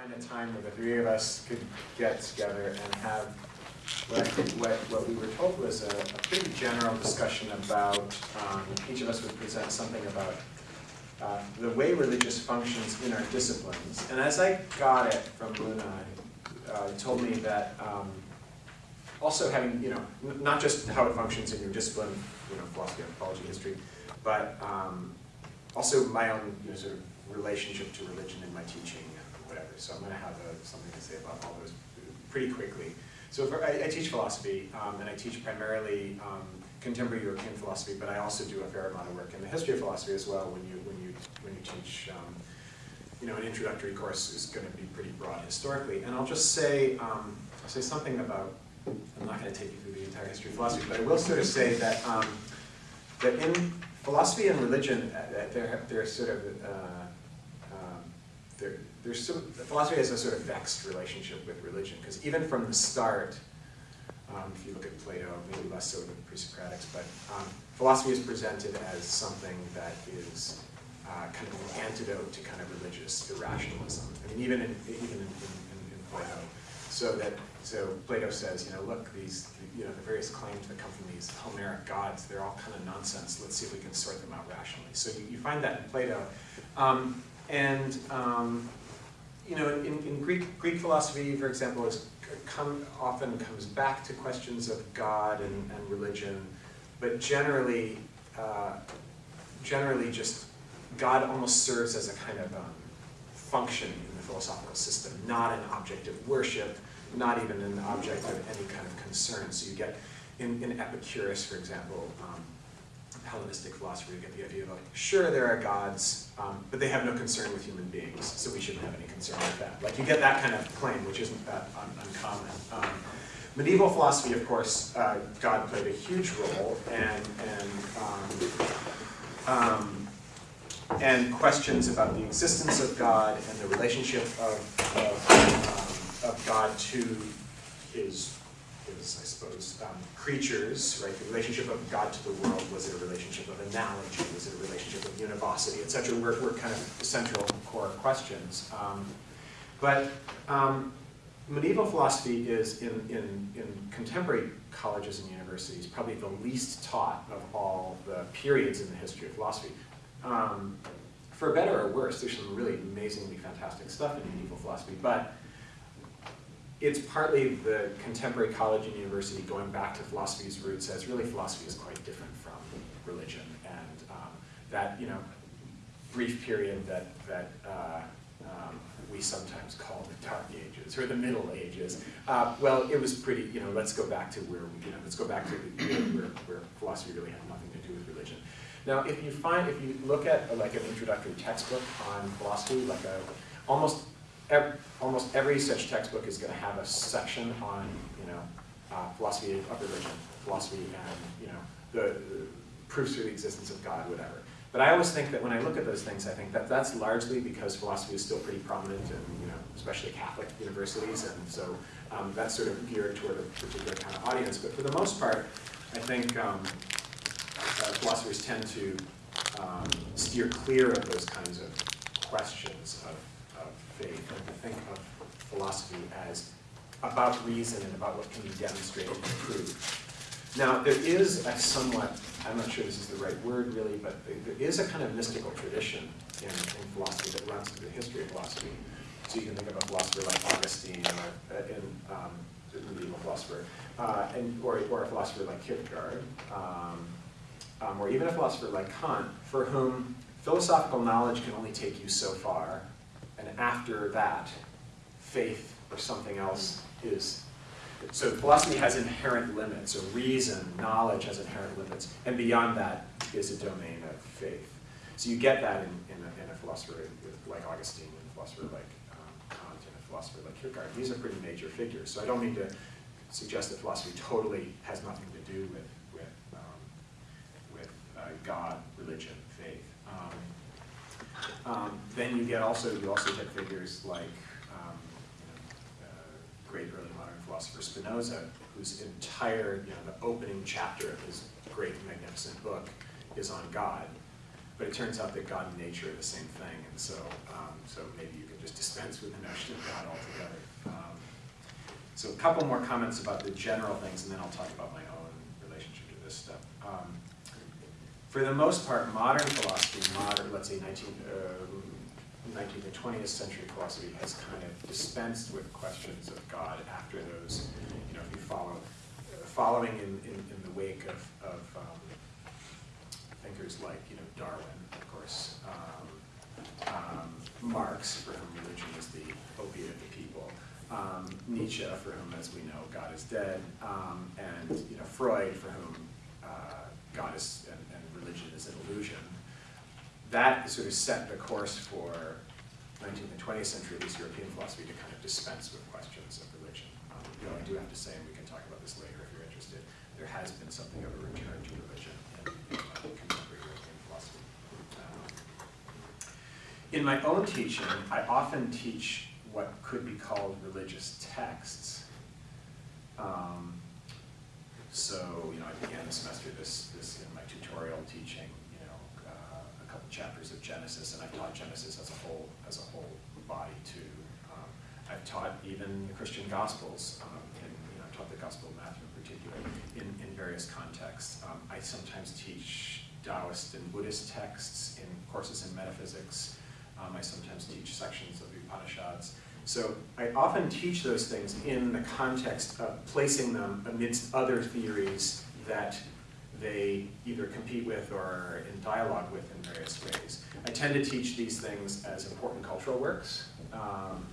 find a time where the three of us could get together and have what I think what, what we were told was a, a pretty general discussion about, um, each of us would present something about uh, the way religious functions in our disciplines. And as I got it from Luna, uh, told me that um, also having, you know, not just how it functions in your discipline, you know, philosophy, anthropology, history, but um, also my own you know, sort of relationship to religion in my teaching whatever. So I'm going to have a, something to say about all those pretty quickly. So for, I, I teach philosophy, um, and I teach primarily um, contemporary European philosophy, but I also do a fair amount of work in the history of philosophy as well. When you when you when you teach, um, you know, an introductory course is going to be pretty broad historically. And I'll just say um, I'll say something about. I'm not going to take you through the entire history of philosophy, but I will sort of say that um, that in philosophy and religion, uh, they're they're sort of uh, um, they're, there's of, philosophy has a sort of vexed relationship with religion, because even from the start, um, if you look at Plato, maybe less so than the pre-Socratics, but um, philosophy is presented as something that is uh, kind of an antidote to kind of religious irrationalism. I mean, even in, even in, in, in Plato. So that so Plato says, you know, look, these you know the various claims that come from these Homeric gods, they're all kind of nonsense. Let's see if we can sort them out rationally. So you, you find that in Plato, um, and um, you know, in, in Greek, Greek philosophy, for example, come, often comes back to questions of God and, and religion, but generally, uh, generally just God almost serves as a kind of um, function in the philosophical system, not an object of worship, not even an object of any kind of concern. So you get, in, in Epicurus, for example, um, Hellenistic philosophy, you get the idea of like, sure, there are gods, um, but they have no concern with human beings, so we shouldn't have any concern with that. Like you get that kind of claim, which isn't that un uncommon. Um, medieval philosophy, of course, uh, God played a huge role, and and um, um, and questions about the existence of God and the relationship of of, um, of God to his his, I suppose, um, creatures, right? The relationship of God to the world, was it a relationship of analogy? Was it a relationship of univocity, et cetera, were, were kind of the central core questions. Um, but um, medieval philosophy is, in, in, in contemporary colleges and universities, probably the least taught of all the periods in the history of philosophy. Um, for better or worse, there's some really amazingly fantastic stuff in medieval philosophy, but it's partly the contemporary college and university going back to philosophy's roots as really philosophy is quite different from religion. And um, that, you know, brief period that, that uh, um, we sometimes call the Dark Ages or the Middle Ages. Uh, well, it was pretty, you know, let's go back to where, we, you know, let's go back to where, where philosophy really had nothing to do with religion. Now, if you find, if you look at like an introductory textbook on philosophy, like a, almost every, almost every such textbook is going to have a section on, you know, uh, philosophy of religion, philosophy and, you know, the, the, proofs for the existence of God, whatever. But I always think that when I look at those things, I think that that's largely because philosophy is still pretty prominent in, you know, especially Catholic universities, and so um, that's sort of geared toward a particular kind of audience. But for the most part, I think um, uh, philosophers tend to um, steer clear of those kinds of questions of faith and to think of philosophy as about reason and about what can be demonstrated and proved. Now, there is a somewhat, I'm not sure this is the right word really, but there is a kind of mystical tradition in, in philosophy that runs through the history of philosophy. So you can think of a philosopher like Augustine or uh, in, um, a medieval philosopher, uh, and, or, or a philosopher like Kierkegaard, um, um, or even a philosopher like Kant, for whom philosophical knowledge can only take you so far, and after that, faith or something else is. So philosophy has inherent limits, or reason, knowledge has inherent limits, and beyond that is a domain of faith. So you get that in, in, a, in a philosopher like Augustine, and a philosopher like um, Kant, and a philosopher like Kierkegaard. These are pretty major figures. So I don't mean to suggest that philosophy totally has nothing to do with, with, um, with uh, God, religion, um, then you get also, you also get figures like um, you know, uh, great early modern philosopher Spinoza, whose entire, you know, the opening chapter of his great magnificent book is on God. but it turns out that God and nature are the same thing, and so, um, so maybe you can just dispense with the notion of God altogether. Um, so a couple more comments about the general things, and then I'll talk about my own relationship to this stuff. Um, for the most part, modern philosophy, modern, let's say 19, um, 19th and 20th century philosophy has kind of dispensed with questions of God after those, you know, if you follow, following in, in, in the wake of, of um, thinkers like, you know, Darwin, of course, um, um, Marx, for whom religion is the opiate of the people, um, Nietzsche, for whom, as we know, God is dead, um, and, you know, Freud, for whom uh, God is, and religion is an illusion that sort of set the course for 19th and 20th century, at least European philosophy, to kind of dispense with questions of religion. Um, know, I do have to say, and we can talk about this later if you're interested, there has been something of a return to religion in, in uh, contemporary European philosophy. Um, in my own teaching, I often teach what could be called religious texts. Um, so, you know, I began the semester this, this tutorial teaching chapters of Genesis, and I've taught Genesis as a whole, as a whole body too. Um, I've taught even the Christian Gospels, um, and you know, I've taught the Gospel of Matthew in particular, in, in various contexts. Um, I sometimes teach Taoist and Buddhist texts in courses in metaphysics. Um, I sometimes teach sections of Upanishads. So I often teach those things in the context of placing them amidst other theories that they either compete with or are in dialogue with in various ways. I tend to teach these things as important cultural works, um,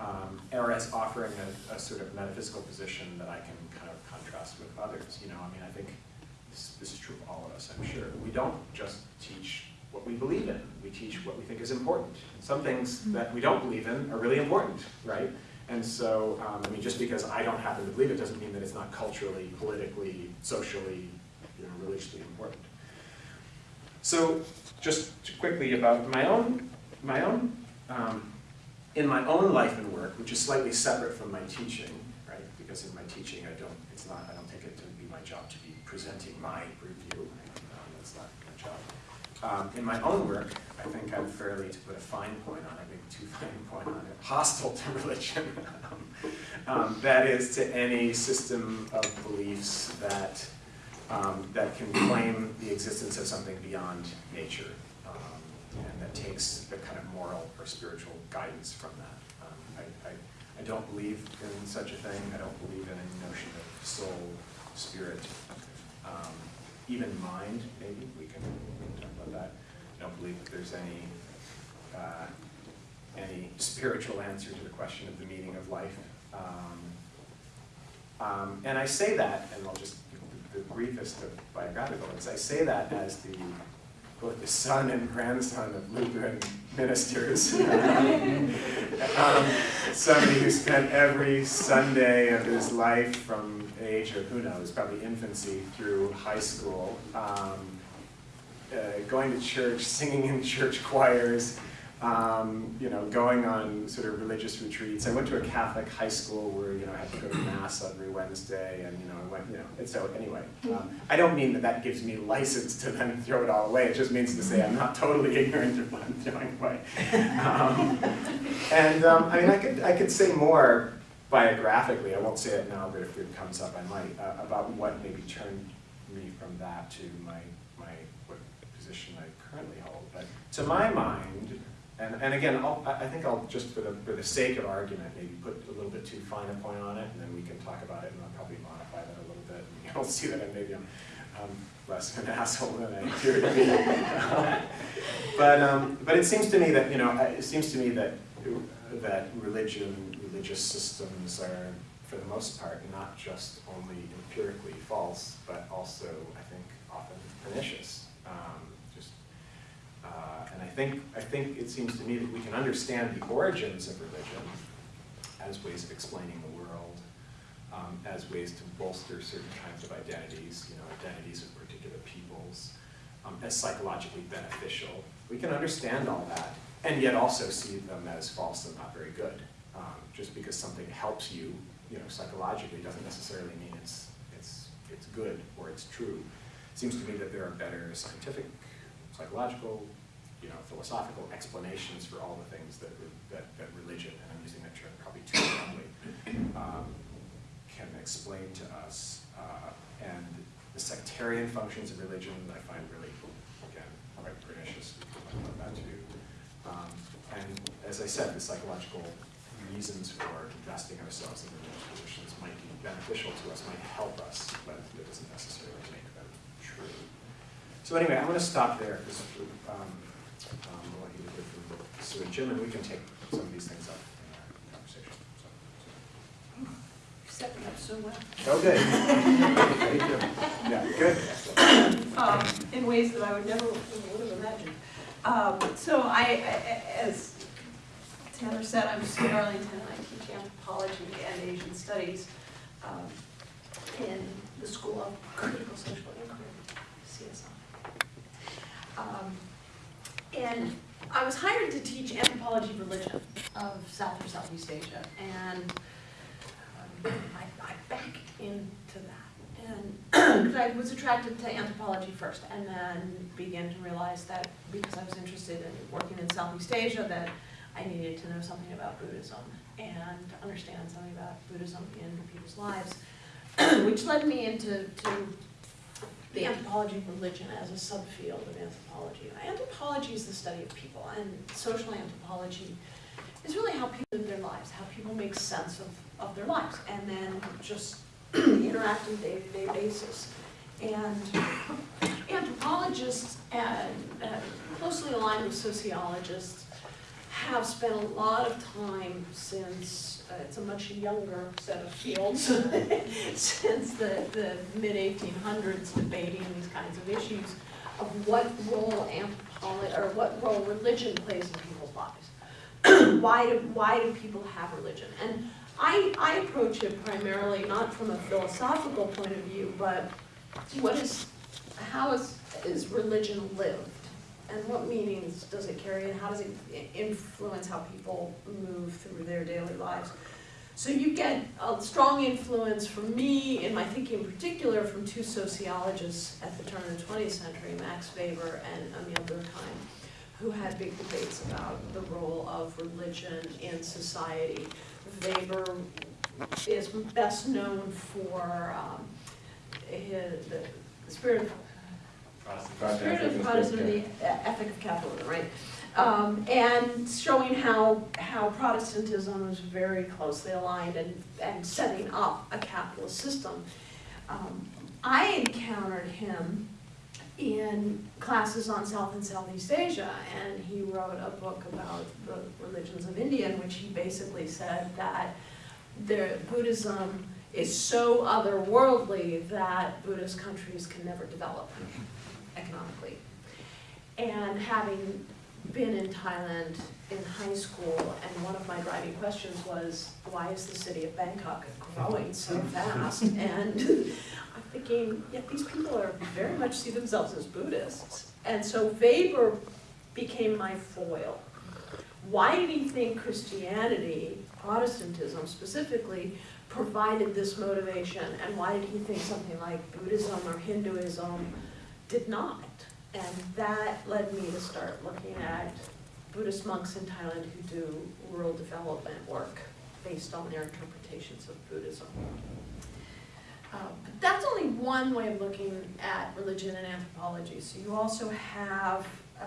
um, or as offering a, a, sort of metaphysical position that I can kind of contrast with others. You know, I mean, I think this, this is true of all of us, I'm sure. We don't just teach what we believe in. We teach what we think is important. Some things that we don't believe in are really important, right? And so, um, I mean, just because I don't happen to believe it doesn't mean that it's not culturally, politically, socially, know, religiously important. So just quickly about my own, my own, um, in my own life and work, which is slightly separate from my teaching, right? Because in my teaching, I don't, it's not, I don't take it to be my job to be presenting my review. Um, that's not my job. Um, in my own work, I think I'm fairly, to put a fine point on it, maybe too fine point on it, hostile to religion. um, that is to any system of beliefs that um, that can claim the existence of something beyond nature um, and that takes the kind of moral or spiritual guidance from that. Um, I, I, I, don't believe in such a thing. I don't believe in any notion of soul, spirit, um, even mind, maybe. We can, we can talk about that. I don't believe that there's any uh, any spiritual answer to the question of the meaning of life. Um, um, and I say that, and I'll just the briefest of biographical ones. I say that as the both the son and grandson of Lutheran ministers. um, somebody who spent every Sunday of his life from age of, who knows, probably infancy through high school, um, uh, going to church, singing in church choirs, um, you know, going on sort of religious retreats. I went to a Catholic high school where, you know, I had to go to mass every Wednesday and, you know, I went, you know, and so anyway, um, I don't mean that that gives me license to then throw it all away. It just means to say I'm not totally ignorant of what I'm doing. Right? Um, and um, I mean, I could, I could say more biographically, I won't say it now, but if it comes up, I might, uh, about what maybe turned me from that to my, my what position I currently hold. But to my mind, and, and again, I'll, I think I'll just for the, for the sake of argument, maybe put a little bit too fine a point on it, and then we can talk about it, and I'll probably modify that a little bit. And you'll see that maybe I'm um, less of an asshole than I appear to be. but, um, but it seems to me that, you know, it seems to me that, that religion, religious systems are, for the most part, not just only empirically false, but also, I think, often pernicious. Um, and I think, I think it seems to me that we can understand the origins of religion as ways of explaining the world, um, as ways to bolster certain kinds of identities, you know, identities of particular peoples, um, as psychologically beneficial. We can understand all that, and yet also see them as false and not very good. Um, just because something helps you, you know, psychologically doesn't necessarily mean it's, it's, it's good or it's true. It seems to me that there are better scientific psychological, you know, philosophical explanations for all the things that, that, that religion, and I'm using that term probably too broadly, um, can explain to us. Uh, and the sectarian functions of religion, I find really, again, quite pernicious, that too. Um, and as I said, the psychological reasons for investing ourselves in religious positions might be beneficial to us, might help us, but it doesn't necessarily make them true. So anyway, I'm gonna stop there, because, um, um, I want you to hear from Sue and Jim, and we can take some of these things up in our conversation, so. Set me up so well. so. Okay. Yeah, good. Um, in ways that I would never, would have imagined. Um, so I, I- as Tanner said, I'm Sue Darlington, and I teach anthropology and Asian studies, um, in the School of Critical Social Inquiry, CSI. Um, And I was hired to teach anthropology of religion of South or Southeast Asia, and um, I, I back into that. And I was attracted to anthropology first, and then began to realize that because I was interested in working in Southeast Asia, that I needed to know something about Buddhism and understand something about Buddhism in people's lives, which led me into to the anthropology of religion as a subfield of anthropology. Anthropology is the study of people, and social anthropology is really how people live their lives, how people make sense of, of their lives, and then just interact on a day-to-day basis. And anthropologists, and uh, closely aligned with sociologists, have spent a lot of time since, Uh, it's a much younger set of fields, since the, the mid-1800s debating these kinds of issues of what role anthropology, or what role religion plays in people's lives. Why do, why do people have religion? And I, I approach it primarily not from a philosophical point of view, but what is, how is, is religion lived? And what meanings does it carry and how does it influence how people move through their daily lives? So you get a strong influence from me, in my thinking in particular, from two sociologists at the turn of the twentieth century, Max Weber and Émile Durkheim, who had big debates about the role of religion in society. Weber is best known for um, his, the spirit of Spirit of Protestant, the ethic of capitalism, right? Um, and showing how, how Protestantism was very closely aligned and, and setting up a capitalist system. Um, I encountered him in classes on South and Southeast Asia, and he wrote a book about the religions of India, in which he basically said that the Buddhism is so otherworldly that Buddhist countries can never develop economically. And having been in Thailand in high school, and one of my driving questions was, why is the city of Bangkok growing so fast? And I'm thinking, yet these people are very much see themselves as Buddhists. And so Weber became my foil. Why did he think Christianity, Protestantism specifically, provided this motivation? And why did he think something like Buddhism or Hinduism did not. And that led me to start looking at Buddhist monks in Thailand who do rural development work based on their interpretations of Buddhism. Uh, But that's only one way of looking at religion and anthropology. So you also have uh,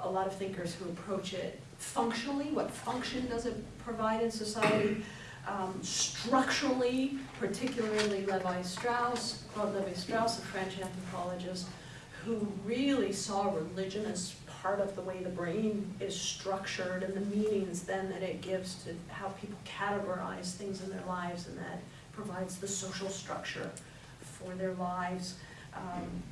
a lot of thinkers who approach it functionally. What function does it provide in society? Um, structurally, particularly Levi-Strauss, Claude Levi-Strauss, a French anthropologist, who really saw religion as part of the way the brain is structured and the meanings then that it gives to how people categorize things in their lives and that provides the social structure for their lives. Um,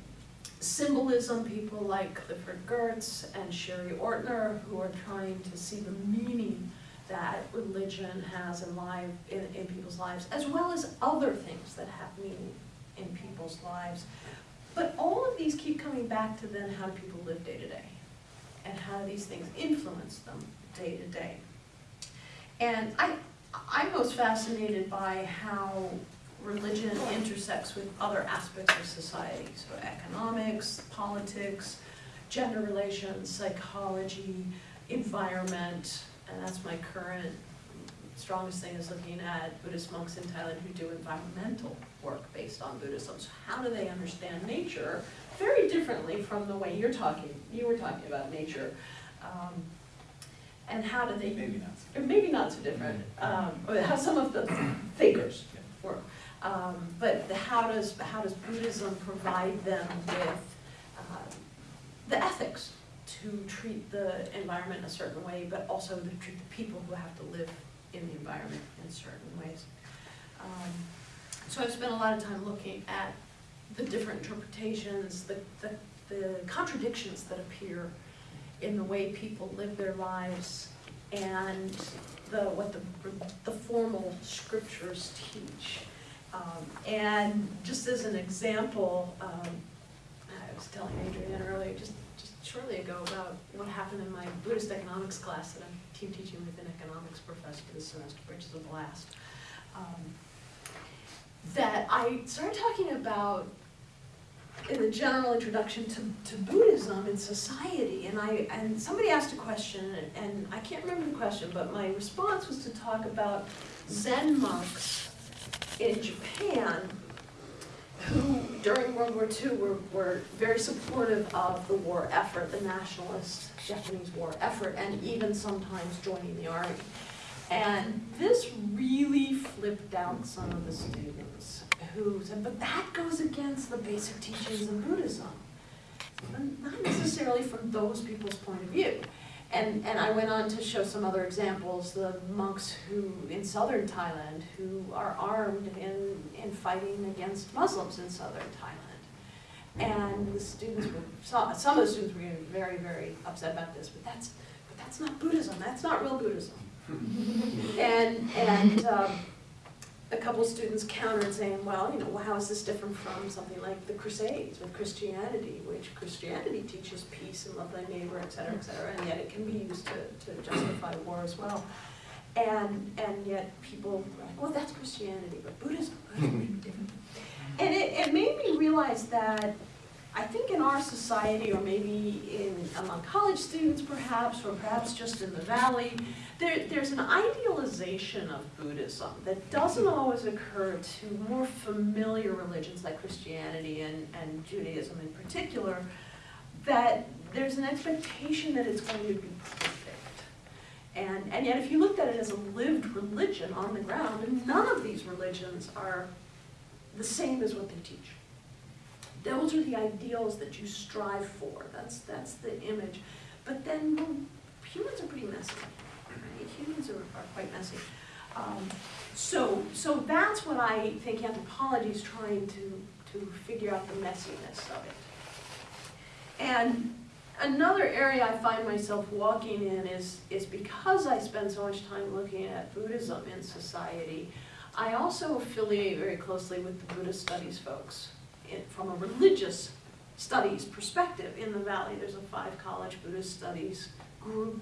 symbolism, people like Clifford Geertz and Sherry Ortner, who are trying to see the meaning that religion has in life, in, in people's lives, as well as other things that have meaning in people's lives. But all of these keep coming back to then how do people live day to day? And how do these things influence them day to day? And I, I'm most fascinated by how religion intersects with other aspects of society, so economics, politics, gender relations, psychology, environment, and that's my current strongest thing is looking at Buddhist monks in Thailand who do environmental work based on Buddhism. So how do they understand nature very differently from the way you're talking, you were talking about nature? Um, and how do they Maybe not. or maybe not so different, um, or how some of the thinkers work. Um, but the, how does, how does Buddhism provide them with, uh, the ethics to treat the environment a certain way, but also to treat the people who have to live in the environment in certain ways. Um, So I've spent a lot of time looking at the different interpretations, the, the, the contradictions that appear in the way people live their lives and the, what the, the formal scriptures teach. Um, and just as an example, um, I was telling Adrienne earlier, just, just shortly ago about what happened in my Buddhist economics class that I'm team teaching with an economics professor this semester, which is a blast. Um, that I started talking about in the general introduction to, to Buddhism in society, and I and somebody asked a question, and I can't remember the question, but my response was to talk about Zen monks in Japan who during World War II were, were very supportive of the war effort, the nationalist Japanese war effort, and even sometimes joining the army. And this really flipped out some of the students who said, but that goes against the basic teachings of Buddhism. And Not necessarily from those people's point of view. And, and I went on to show some other examples, the monks who, in southern Thailand, who are armed in, in fighting against Muslims in southern Thailand. And the students were, some, of the students were getting very, very upset about this, but that's, but that's not Buddhism, that's not real Buddhism. And, and, um, a couple students countered saying, well, you know, well, how is this different from something like the Crusades with Christianity, which Christianity teaches peace and love thy neighbor, et cetera, et cetera, and yet it can be used to, to justify war as well. And, and yet people, were like, well, that's Christianity, but Buddhism, may different. And it, it made me realize that I think in our society, or maybe in, among college students perhaps, or perhaps just in the valley, there, there's an idealization of Buddhism that doesn't mm-hmm. always occur to more familiar religions like Christianity and, and Judaism in particular, that there's an expectation that it's going to be perfect. And, and yet if you looked at it as a lived religion on the ground, none of these religions are the same as what they teach. Those are the ideals that you strive for, that's, that's the image. But then, well, humans are pretty messy? Humans are, are quite messy. Um, so, so that's what I think anthropology is trying to, to figure out the messiness of it. And another area I find myself walking in is, is because I spend so much time looking at Buddhism in society, I also affiliate very closely with the Buddhist studies folks from a religious studies perspective in the valley. There's a five college Buddhist studies group,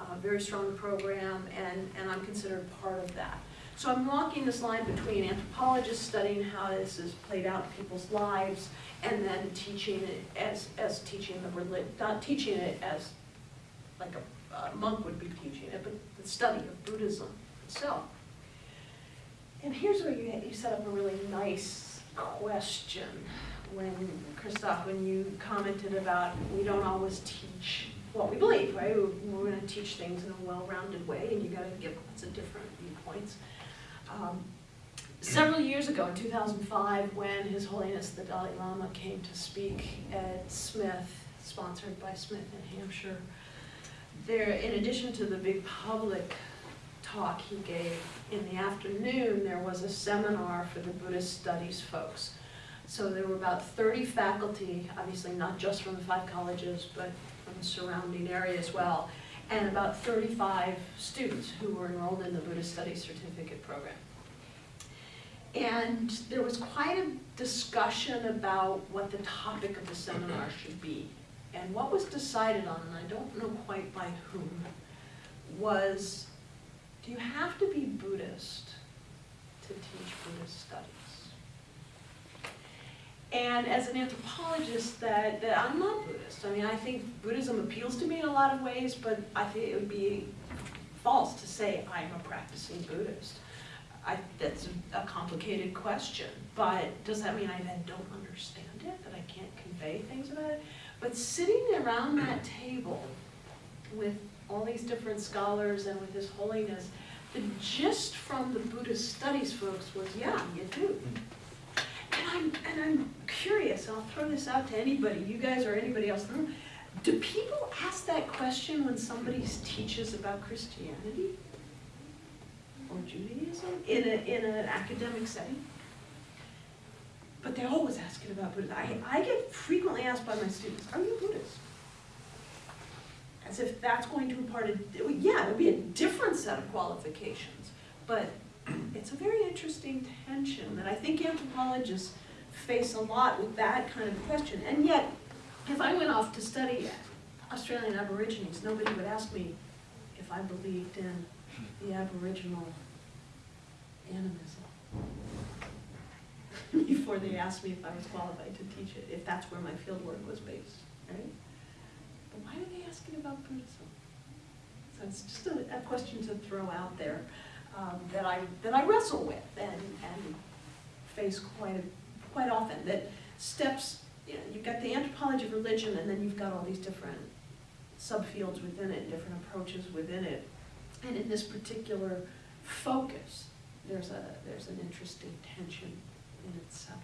a very strong program, and, and I'm considered part of that. So I'm walking this line between anthropologists studying how this is played out in people's lives, and then teaching it as, as teaching the relig, not teaching it as like a, a monk would be teaching it, but the study of Buddhism itself. And here's where you, you set up a really nice question when, Christoph, when you commented about we don't always teach what we believe, right? We're we're gonna teach things in a well-rounded way and you gotta give lots of different viewpoints. Um, Several years ago, in two thousand five, when His Holiness the Dalai Lama came to speak at Smith, sponsored by Smith in Hampshire, there, in addition to the big public talk he gave in the afternoon, there was a seminar for the Buddhist studies folks. So there were about thirty faculty, obviously not just from the five colleges, but surrounding area as well, and about thirty-five students who were enrolled in the Buddhist Studies Certificate Program. And there was quite a discussion about what the topic of the seminar should be. And what was decided on, and I don't know quite by whom, was do you have to be Buddhist to teach Buddhist studies. And as an anthropologist, that, that I'm not Buddhist. I mean, I think Buddhism appeals to me in a lot of ways, but I think it would be false to say I'm a practicing Buddhist. I, that's a complicated question, but does that mean I then don't understand it, that I can't convey things about it? But sitting around that table with all these different scholars and with His Holiness, the gist from the Buddhist studies folks was, yeah, you do. And I'm, and I'm curious, I'll throw this out to anybody, you guys or anybody else in the room, do people ask that question when somebody teaches about Christianity? Or Judaism in a, in an academic setting? But they're always asking about Buddhism. I, I get frequently asked by my students, are you Buddhist? As if that's going to impart a, yeah, it would be a different set of qualifications, but it's a very interesting tension that I think anthropologists face a lot with that kind of question. And yet, if I went off to study Australian Aborigines, nobody would ask me if I believed in the Aboriginal animism. Before they asked me if I was qualified to teach it, if that's where my fieldwork was based, right? But why are they asking about Buddhism? So it's just a, a question to throw out there um, that I that I wrestle with and and face quite a, quite often. That steps, you know, you've got the anthropology of religion, and then you've got all these different subfields within it, different approaches within it, and in this particular focus, there's a there's an interesting tension in itself.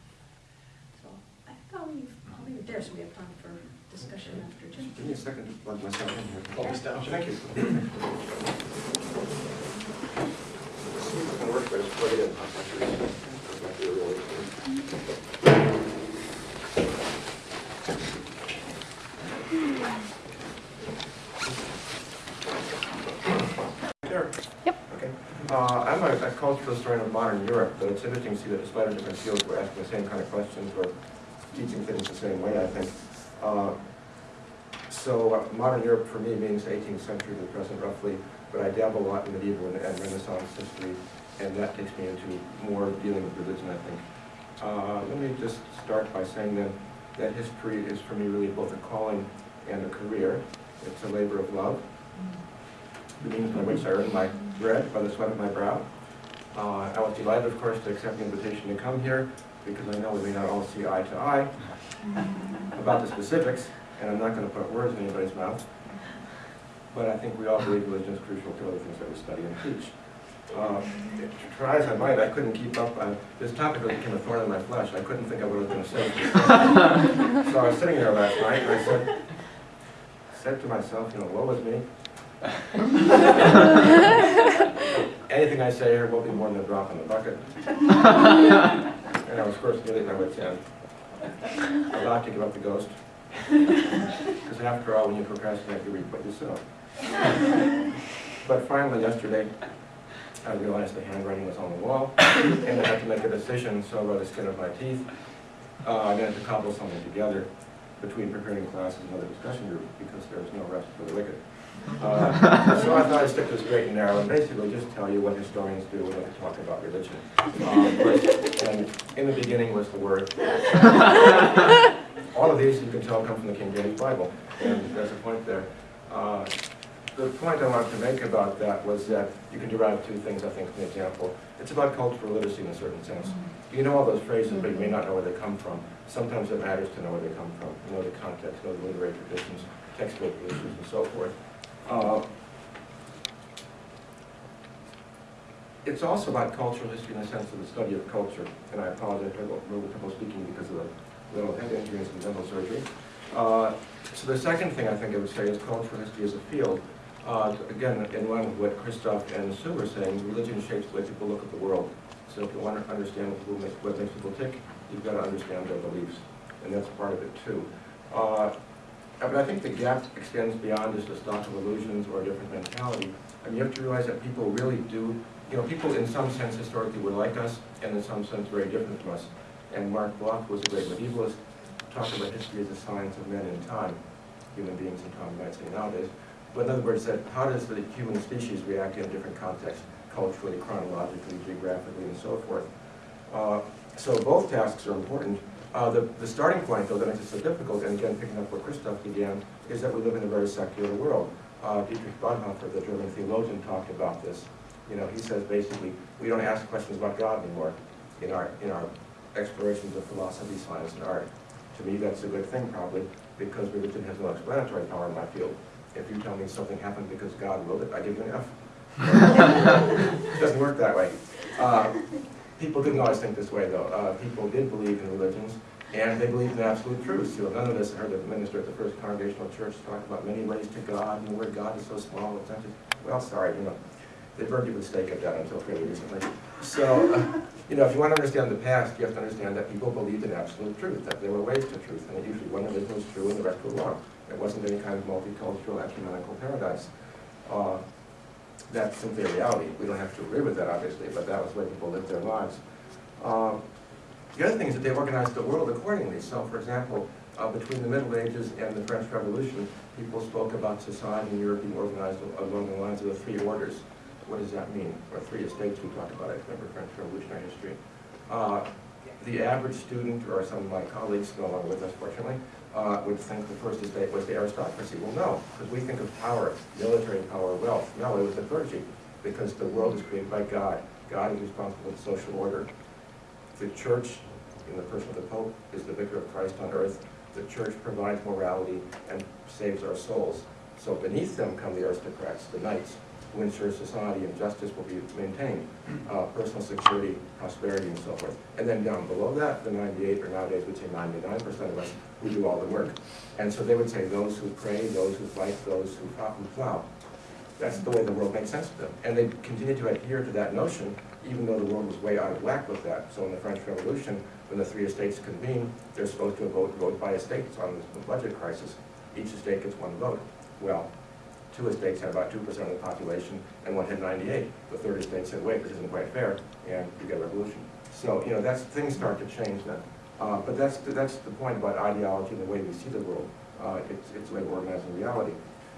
So I thought we've I'll leave it there, so we have time for discussion after Jim. Give me a second to plug myself in here. Hold down. Thank you. It's gonna work, but it's to. Yep. Okay. Uh, I'm a a cultural historian of modern Europe, but it's interesting to see that despite our different fields, we're asking the same kind of questions, we're teaching things the same way, I think. Uh, So uh, modern Europe for me means 18th century to the present roughly, but I dabble a lot in medieval and and Renaissance history, and that takes me into more dealing with religion, I think. Uh, Let me just start by saying then that history is for me really both a calling and a career. It's a labor of love, the means by which I earn my bread by the sweat of my brow. Uh, I was delighted, of course, to accept the invitation to come here, because I know we may not all see eye to eye about the specifics, and I'm not going to put words in anybody's mouth. But I think we all believe religion is crucial to other things that we study and teach. Uh, Try as I might, I couldn't keep up. I- This topic really became a thorn in my flesh. I couldn't think of what I was going to say. So I was sitting there last night, and I said, said to myself, you know, woe is me. Anything I say here will be more than a drop in the bucket. And I was, of course, nearly at my wit's end. About to give up the ghost. Because after all, when you procrastinate, you reap what you sow. But finally, yesterday, I realized the handwriting was on the wall, and I had to make a decision, so I by the skin of my teeth, uh, I'm going to cobble something together between preparing classes and other discussion group, because there's no rest for the wicked. Uh, So I thought I'd stick to straight and narrow, and basically just tell you what historians do when they talk about religion. Um, but- And in the beginning was the word. All of these, you can tell, come from the King James Bible, and there's a point there. Uh, The point I wanted to make about that was that you can derive two things, I think, from the example. It's about cultural literacy in a certain sense. You know all those phrases, but you may not know where they come from. Sometimes it matters to know where they come from, you know the context, know the literary traditions, textbook issues, and so forth. Uh, It's also about cultural history in the sense of the study of culture, and I apologize for a little trouble speaking because of the little head injury and some dental surgery. Uh, So the second thing I think I would say is cultural history as a field. Uh, Again, in line with what Christoph and Sue were saying, religion shapes the way people look at the world. So if you want to understand what makes people tick, you've got to understand their beliefs, and that's part of it too. Uh, But I think the gap extends beyond just a stock of illusions or a different mentality. I mean, you have to realize that people really do, you know, people in some sense historically were like us, and in some sense very different from us. And Marc Bloch was a great medievalist, talked about history as a science of men in time, human beings in time, might say nowadays. But in other words, that how does the human species react in different contexts, culturally, chronologically, geographically, and so forth. Uh, So both tasks are important. Uh, The, the starting point, though, that makes it so difficult, and again, picking up where Christoph began, is that we live in a very secular world. Uh, Dietrich Bonhoeffer, the German theologian, talked about this. You know, he says basically, we don't ask questions about God anymore in our, in our explorations of philosophy, science, and art. To me, that's a good thing probably, because religion has no explanatory power in my field. If you tell me something happened because God willed it, I give you an F. It doesn't work that way. Uh, People didn't always think this way, though. Uh, People did believe in religions, and they believed in absolute truths. You know, none of us heard the minister at the First Congregational Church talk about many ways to God, and the word God is so small, it's not just, well, sorry, you know, they burned you with a stake at that until fairly recently. So, uh, you know, if you want to understand the past, you have to understand that people believed in absolute truth, that there were ways to truth, and that usually one religion was true and the rest were wrong. It wasn't any kind of multicultural ecumenical paradise. Uh, That's simply a reality. We don't have to agree with that, obviously, but that was the way people lived their lives. Um, The other thing is that they organized the world accordingly. So, for example, uh, between the Middle Ages and the French Revolution, people spoke about society in Europe being organized along the lines of the three orders. What does that mean? Or three estates we talked about, I remember French Revolutionary history. Uh, The average student, or some of my colleagues, no longer with us fortunately, uh, would think the first estate was the aristocracy. Well, no, because we think of power, military power, wealth. No, it was the clergy, because the world is created by God. God is responsible for the social order. The church, in the person of the Pope, is the vicar of Christ on earth. The church provides morality and saves our souls. So beneath them come the aristocrats, the knights, who ensure society and justice will be maintained, uh, personal security, prosperity, and so forth. And then down below that, the 98, or nowadays we'd say 99% of us, who do all the work. And so they would say those who pray, those who fight, those who plow- who plow. That's the way the world makes sense to them. And they continue to adhere to that notion, even though the world was way out of whack with that. So in the French Revolution, when the three estates convene, they're supposed to vote, vote by estates on the budget crisis. Each estate gets one vote. Well, two estates had about two percent of the population, and one had ninety-eight. The third estate said, wait, this isn't quite fair, and you get a revolution. So, you know, that's, things start to change then. Uh, but that's, that's the point about ideology and the way we see the world. Uh, it's, it's way we're organizing reality.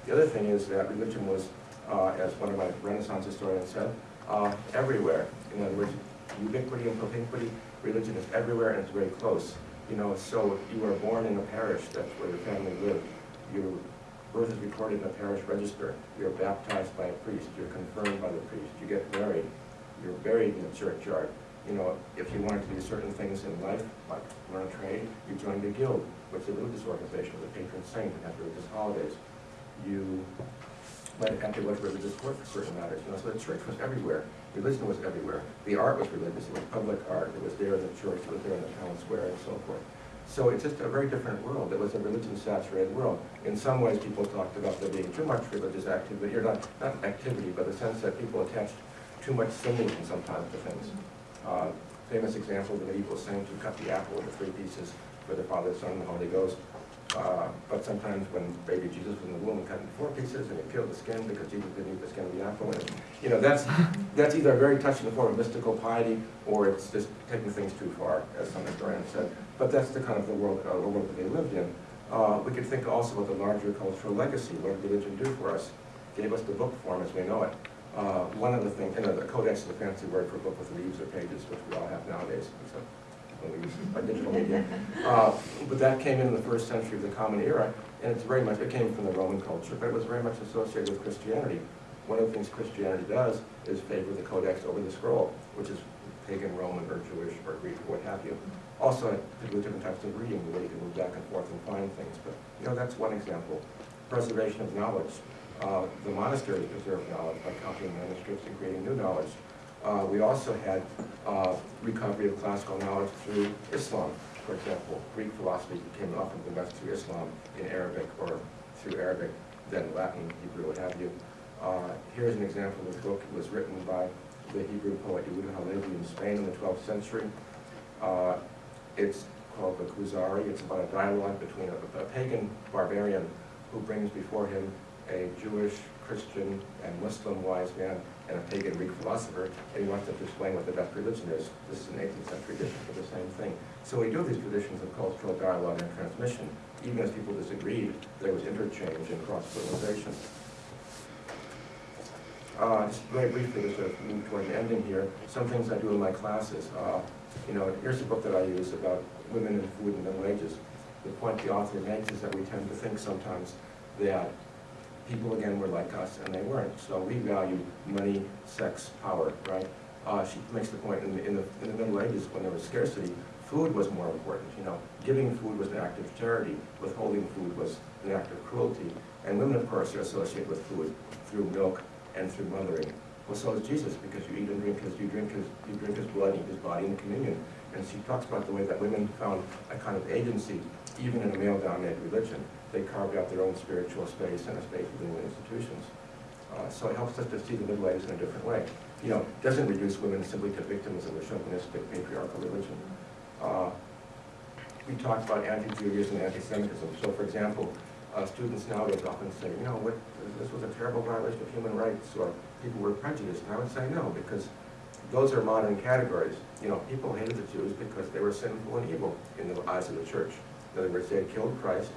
The other thing is that religion was, uh, as one of my Renaissance historians said, uh, everywhere. In other words, ubiquity and propinquity, religion is everywhere and it's very close. You know, so you were born in a parish, that's where your family lived. Your birth is recorded in a parish register. You're baptized by a priest. You're confirmed by the priest. You get married. You're buried in the churchyard. You know, if you wanted to do certain things in life, like learn a trade, you joined a guild, which is a religious organization with a patron saint and has religious holidays. You to go to religious work for certain matters. You know, so the church was everywhere. Religion was everywhere. The art was religious. It was public art. It was there in the church. It was there in the town square and so forth. So it's just a very different world. It was a religion-saturated world. In some ways, people talked about there being too much religious activity, or not, not activity, but the sense that people attached too much symbolism sometimes to things. Uh, famous example, the medieval saint who cut the apple into three pieces for the Father, Son, and the Holy Ghost. Uh, but sometimes when baby Jesus was in the womb, cut into four pieces and he peeled the skin because Jesus didn't eat the skin of the apple. And, you know, that's, that's either a very touching the form of mystical piety or it's just taking things too far, as some historians said. But that's the kind of the world, uh, the world that they lived in. Uh, we could think also about the larger cultural legacy. What did religion do for us? Gave us the book form as we know it. Uh, one of the things, you know, the codex is a fancy word for a book with leaves or pages, which we all have nowadays, except when we use our digital media. Uh, but that came in the first century of the Common Era, and it's very much, it came from the Roman culture, but it was very much associated with Christianity. One of the things Christianity does is favor the codex over the scroll, which is pagan Roman or Jewish or Greek or what have you. Also, people with different types of reading, the way you can move back and forth and find things, but, you know, that's one example. Preservation of knowledge. Uh, the monasteries preserved knowledge by copying manuscripts and creating new knowledge. Uh, we also had uh, recovery of classical knowledge through Islam, for example. Greek philosophy came often the West through Islam in Arabic or through Arabic, then Latin, Hebrew, what have you. Uh, here's an example of a book that was written by the Hebrew poet Yehuda Halevi in Spain in the 12th century. It's called the Kuzari. It's about a dialogue between a, a pagan barbarian who brings before him a Jewish, Christian, and Muslim wise man and a pagan Greek philosopher, and he wants them to explain what the best religion is. This is an 18th century edition for the same thing. So we do these traditions of cultural dialogue and transmission. Even as people disagreed, there was interchange and cross-fertilization. uh, just very briefly, to move toward the ending here, some things I do in my classes. Uh, You know, here's a book that I use about women and food and Middle Ages. The point the author makes is that we tend to think sometimes that people, again, were like us, and they weren't. So we value money, sex, power, right? Uh, She makes the point, in the, in the in the Middle Ages, when there was scarcity, food was more important, you know. Giving food was an act of charity, withholding food was an act of cruelty. And women, of course, are associated with food through milk and through mothering. Well, so is Jesus, because you eat and drink his, you drink his, you drink his blood, eat his body in communion. And she talks about the way that women found a kind of agency, even in a male-dominated religion. They carved out their own spiritual space and a space within the institutions. Uh, so it helps us to see the Middle Ages in a different way. You know, it doesn't reduce women simply to victims of a chauvinistic patriarchal religion. Uh, we talked about anti-Judaism and anti-Semitism. So, for example, uh, students nowadays often say, you know, what, this was a terrible violation of human rights, or people were prejudiced. And I would say no, because those are modern categories. You know, people hated the Jews because they were sinful and evil in the eyes of the church. In other words, they had killed Christ.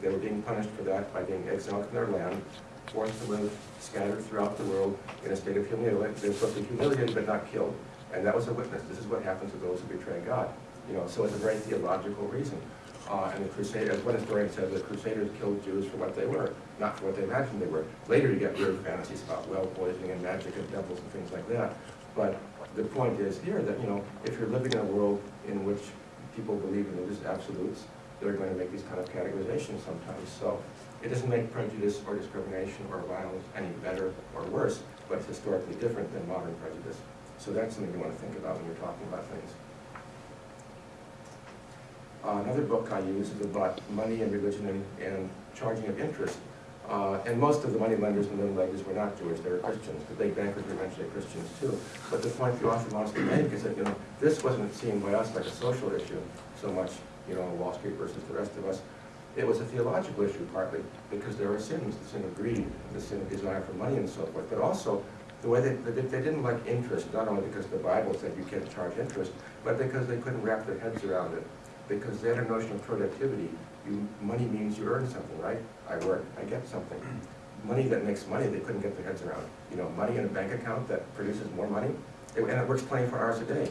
They were being punished for that by being exiled from their land, forced to live scattered throughout the world in a state of humiliation. They were supposed to be humiliated but not killed. And that was a witness. This is what happens to those who betray God. You know, so it's a very theological reason. Uh, and the Crusade, as one historian said, the Crusaders killed Jews for what they were, not for what they imagined they were. Later you get weird fantasies about well poisoning and magic and devils and things like that. But the point is here that, you know, if you're living in a world in which people believe in religious absolutes, they're going to make these kind of categorizations sometimes. So it doesn't make prejudice or discrimination or violence any better or worse, but it's historically different than modern prejudice. So that's something you want to think about when you're talking about things. Uh, Another book I use is about money and religion and, and charging of interest. Uh, and most of the money lenders in the Middle Ages were not Jewish, they were Christians. The big bankers were eventually Christians too. But the point the author wants to make is that, you know, this wasn't seen by us like a social issue so much, you know, Wall Street versus the rest of us. It was a theological issue partly, because there are sins, the sin of greed, the sin of desire for money and so forth, but also the way they, they they didn't like interest, not only because the Bible said you can't charge interest, but because they couldn't wrap their heads around it. Because they had a notion of productivity. You, money means you earn something, right? I work, I get something. Money that makes money, they couldn't get their heads around. You know, money in a bank account that produces more money, it- and it works twenty-four hours a day.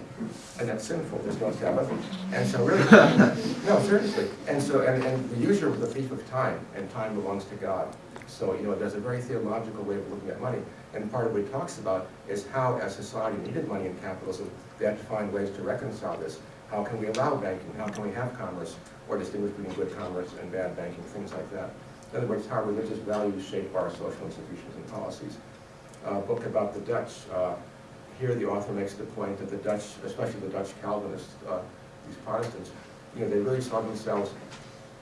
And that's sinful, there's no Sabbath. And so really, no, seriously. And so, and, and the usurer was the thief of time, and time belongs to God. So, you know, there's a very theological way of looking at money. And part of what he talks about is how, as society needed money in capitalism, they had to find ways to reconcile this. How can we allow banking? How can we have commerce? Or distinguish between good commerce and bad banking, things like that. In other words, how religious values shape our social institutions and policies. A book about the Dutch. Uh, here the author makes the point that the Dutch, especially the Dutch Calvinists, uh, these Protestants, you know, they really saw themselves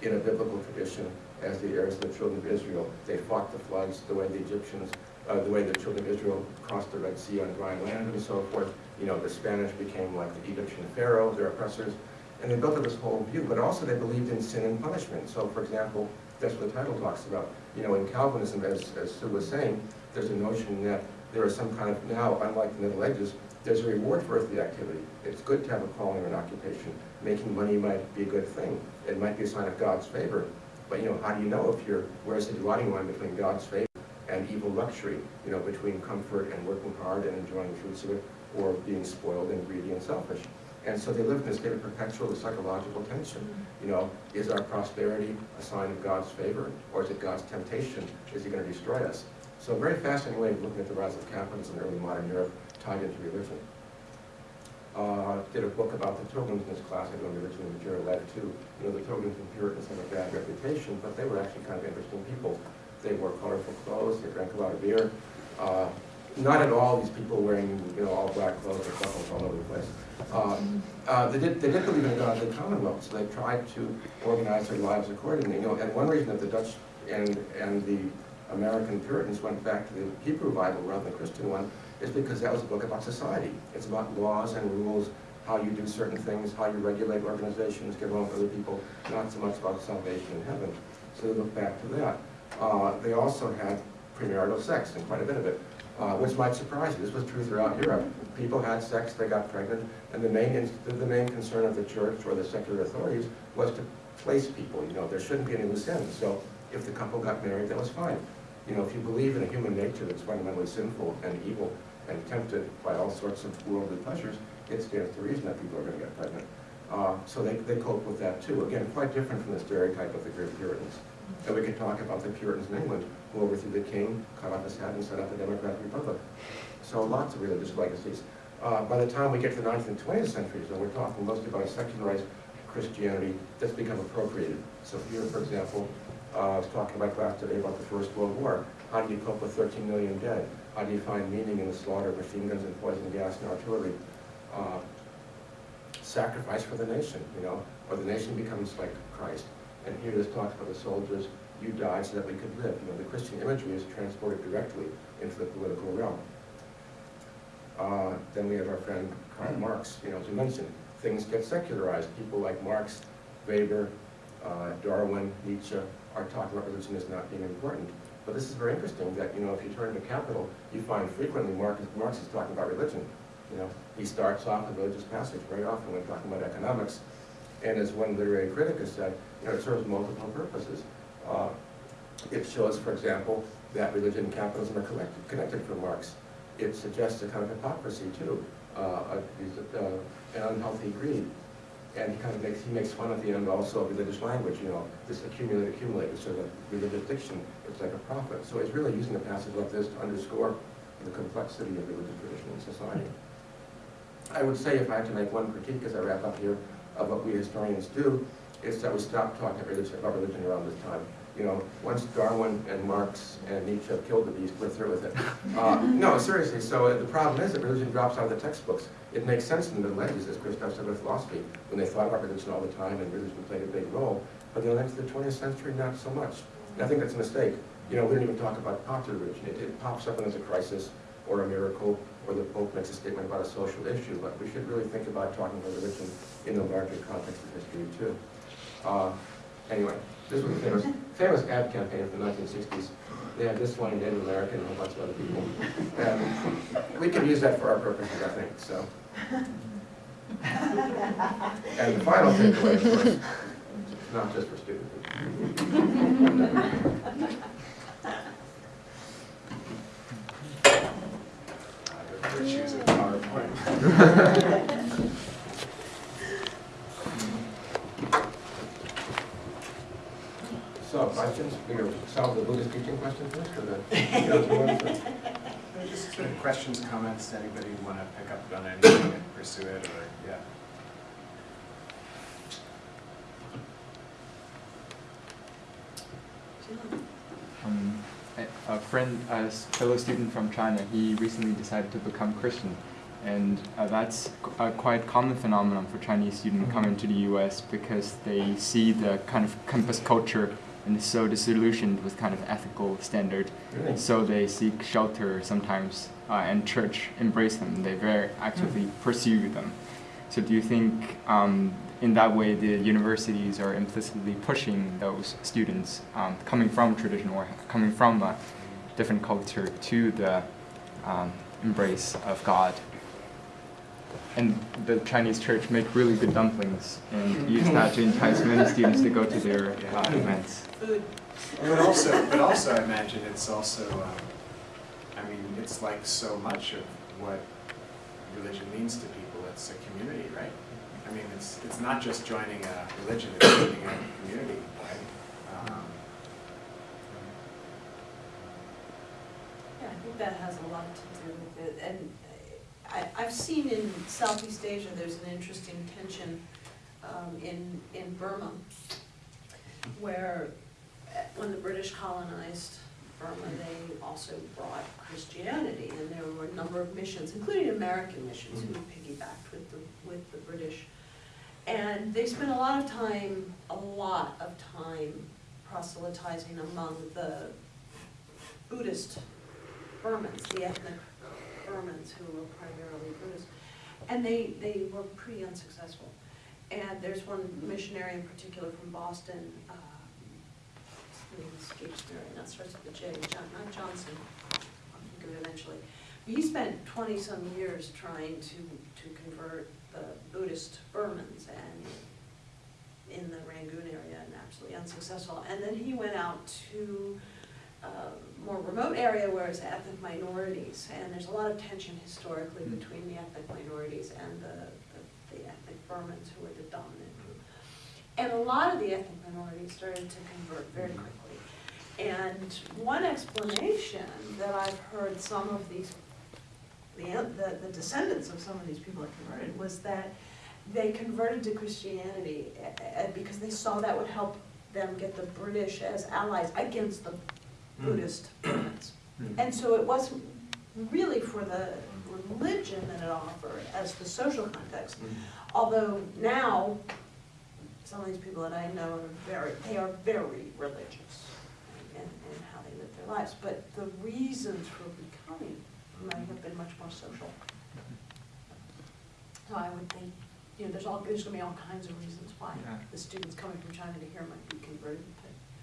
in a biblical tradition as the heirs of the children of Israel. They fought the floods the way the Egyptians, uh, the way the children of Israel crossed the Red Sea on dry land and so forth. You know, the Spanish became like the Egyptian pharaoh, their oppressors. And they built up this whole view, but also they believed in sin and punishment. So, for example, that's what the title talks about. You know, in Calvinism, as, as Sue was saying, there's a notion that there is some kind of, now, unlike the Middle Ages, there's a reward for earthly activity. It's good to have a calling or an occupation. Making money might be a good thing. It might be a sign of God's favor. But, you know, how do you know if you're, where's the dividing line between God's favor and evil luxury? You know, between comfort and working hard and enjoying the fruits of it, or being spoiled and greedy and selfish. And so they live in a state of perpetual psychological tension. You know, is our prosperity a sign of God's favor, or is it God's temptation? Is he going to destroy us? So a very fascinating way of looking at the rise of capitalism in early modern Europe tied into religion. Uh, did a book about the Pilgrims in this class, I religion and material led to. You know, the Pilgrims and Puritans have a bad reputation, but they were actually kind of interesting people. They wore colorful clothes, they drank a lot of beer. Uh, not at all these people wearing, you know, all black clothes or buckles all over the place. Uh, uh, they did, they did believe in God, the Commonwealth, so they tried to organize their lives accordingly. You know, and one reason that the Dutch and, and the American Puritans went back to the Hebrew Bible rather than the Christian one is because that was a book about society. It's about laws and rules, how you do certain things, how you regulate organizations, get along with other people, not so much about salvation in heaven. So they look back to that. Uh, they also had premarital sex, and quite a bit of it, uh, which might surprise you. This was true throughout Europe. People had sex, they got pregnant, and the main, the main concern of the church or the secular authorities was to place people. You know, there shouldn't be any loose ends. So if the couple got married, that was fine. You know, if you believe in a human nature that's fundamentally sinful and evil and tempted by all sorts of worldly pleasures, it stands to reason that people are going to get pregnant. Uh, so they, they cope with that too. Again, quite different from the stereotype of the great Puritans. And we can talk about the Puritans in England, who overthrew the king, cut off his head, and set up a democratic republic. So lots of religious legacies. Uh, by the time we get to the 19th and 20th centuries, and we're talking mostly about secularized Christianity that's become appropriated. So here, for example, uh, I was talking about class today about the First World War. How do you cope with 13 million dead? How do you find meaning in the slaughter of machine guns and poison gas and artillery? Uh, sacrifice for the nation, you know, or the nation becomes like Christ. And here this talks about the soldiers, you died so that we could live. You know, the Christian imagery is transported directly into the political realm. Uh, then we have our friend Karl Marx, you know, as we mentioned, things get secularized. People like Marx, Weber, uh, Darwin, Nietzsche are talking about religion as not being important. But this is very interesting that, you know, if you turn to Capital, you find frequently Marx, Marx is talking about religion. You know, he starts off a religious passage very often when talking about economics. And as one literary critic has said, you know, it serves multiple purposes. Uh, it shows, for example, that religion and capitalism are collected, connected for Marx. It suggests a kind of hypocrisy too, uh, a, uh, an unhealthy greed. And he kind of makes, he makes fun at the end also of religious language, you know, this accumulate, accumulate, sort of religious diction, it's like a prophet. So he's really using a passage like this to underscore the complexity of religious tradition in society. I would say if I had to make one critique as I wrap up here of what we historians do, is that we stop talking about religion, about religion around this time. You know, once Darwin and Marx and Nietzsche have killed the beast, we're through with it. Uh, no, seriously, so uh, the problem is that religion drops out of the textbooks. It makes sense in the Middle Ages, as Christoph said with philosophy, when they thought about religion all the time and religion played a big role. But in the next the 20th century, not so much. And I think that's a mistake. You know, we don't even talk about popular religion. It, it pops up when there's a crisis or a miracle, or the Pope makes a statement about a social issue, but we should really think about talking about religion in the larger context of history too. Uh, anyway, this was a famous, famous ad campaign from the 1960s. They had this one, in Native American, and a whole bunch of other people. And we can use that for our purposes, I think, so. And the final takeaway, of course, not just for students. Virtues of PowerPoint. So, questions, we gonna solve the Buddhist teaching question first, or the, you know, the ones that- Just sort of questions, comments, anybody want to pick up on anything and pursue it, or, yeah. Um, a, a friend, a fellow student from China, he recently decided to become Christian. And uh, that's a quite common phenomenon for Chinese students coming to the US because they see the kind of campus culture and is so disillusioned with kind of ethical standard. Really? So they seek shelter sometimes, uh, and church embrace them. They very actively pursue them. So do you think um, in that way the universities are implicitly pushing those students um, coming from tradition or coming from a different culture to the um, embrace of God? And the Chinese church make really good dumplings and use that to entice many students to go to their uh, events. Food. But also, but also I imagine it's also, um, I mean, it's like so much of what religion means to people, it's a community, right? I mean, it's, it's not just joining a religion, it's joining a community, right? Um, Yeah, I think that has a lot to do with it, and I, I've seen in Southeast Asia, there's an interesting tension um, in, in Burma, where when the British colonized Burma, they also brought Christianity, and there were a number of missions, including American missions, who piggybacked with the, with the British. And they spent a lot of time, a lot of time proselytizing among the Buddhist Burmans, the ethnic Burmans who were primarily Buddhist. And they, they were pretty unsuccessful. And there's one missionary in particular from Boston, uh, escapes me starts with a J, John, not Johnson, I'll think of it eventually. He spent twenty-some years trying to, to convert the Buddhist Burmans and in the Rangoon area and absolutely unsuccessful. And then he went out to uh, more remote area where it's ethnic minorities, and there's a lot of tension historically Mm. between the ethnic minorities and the, the- the ethnic Burmans who were the dominant group. And a lot of the ethnic minorities started to convert very quickly. And one explanation that I've heard some of these, the, the the descendants of some of these people that converted was that they converted to Christianity eh, eh, because they saw that would help them get the British as allies against the Buddhist Burmans. And so it wasn't really for the religion that it offered as the social context. Although now, some of these people that I know are very, they are very religious in, in how they live their lives. But the reasons for becoming might have been much more social. So I would think, you know, there's all, there's gonna be all kinds of reasons why Yeah. the students coming from China to here might be converted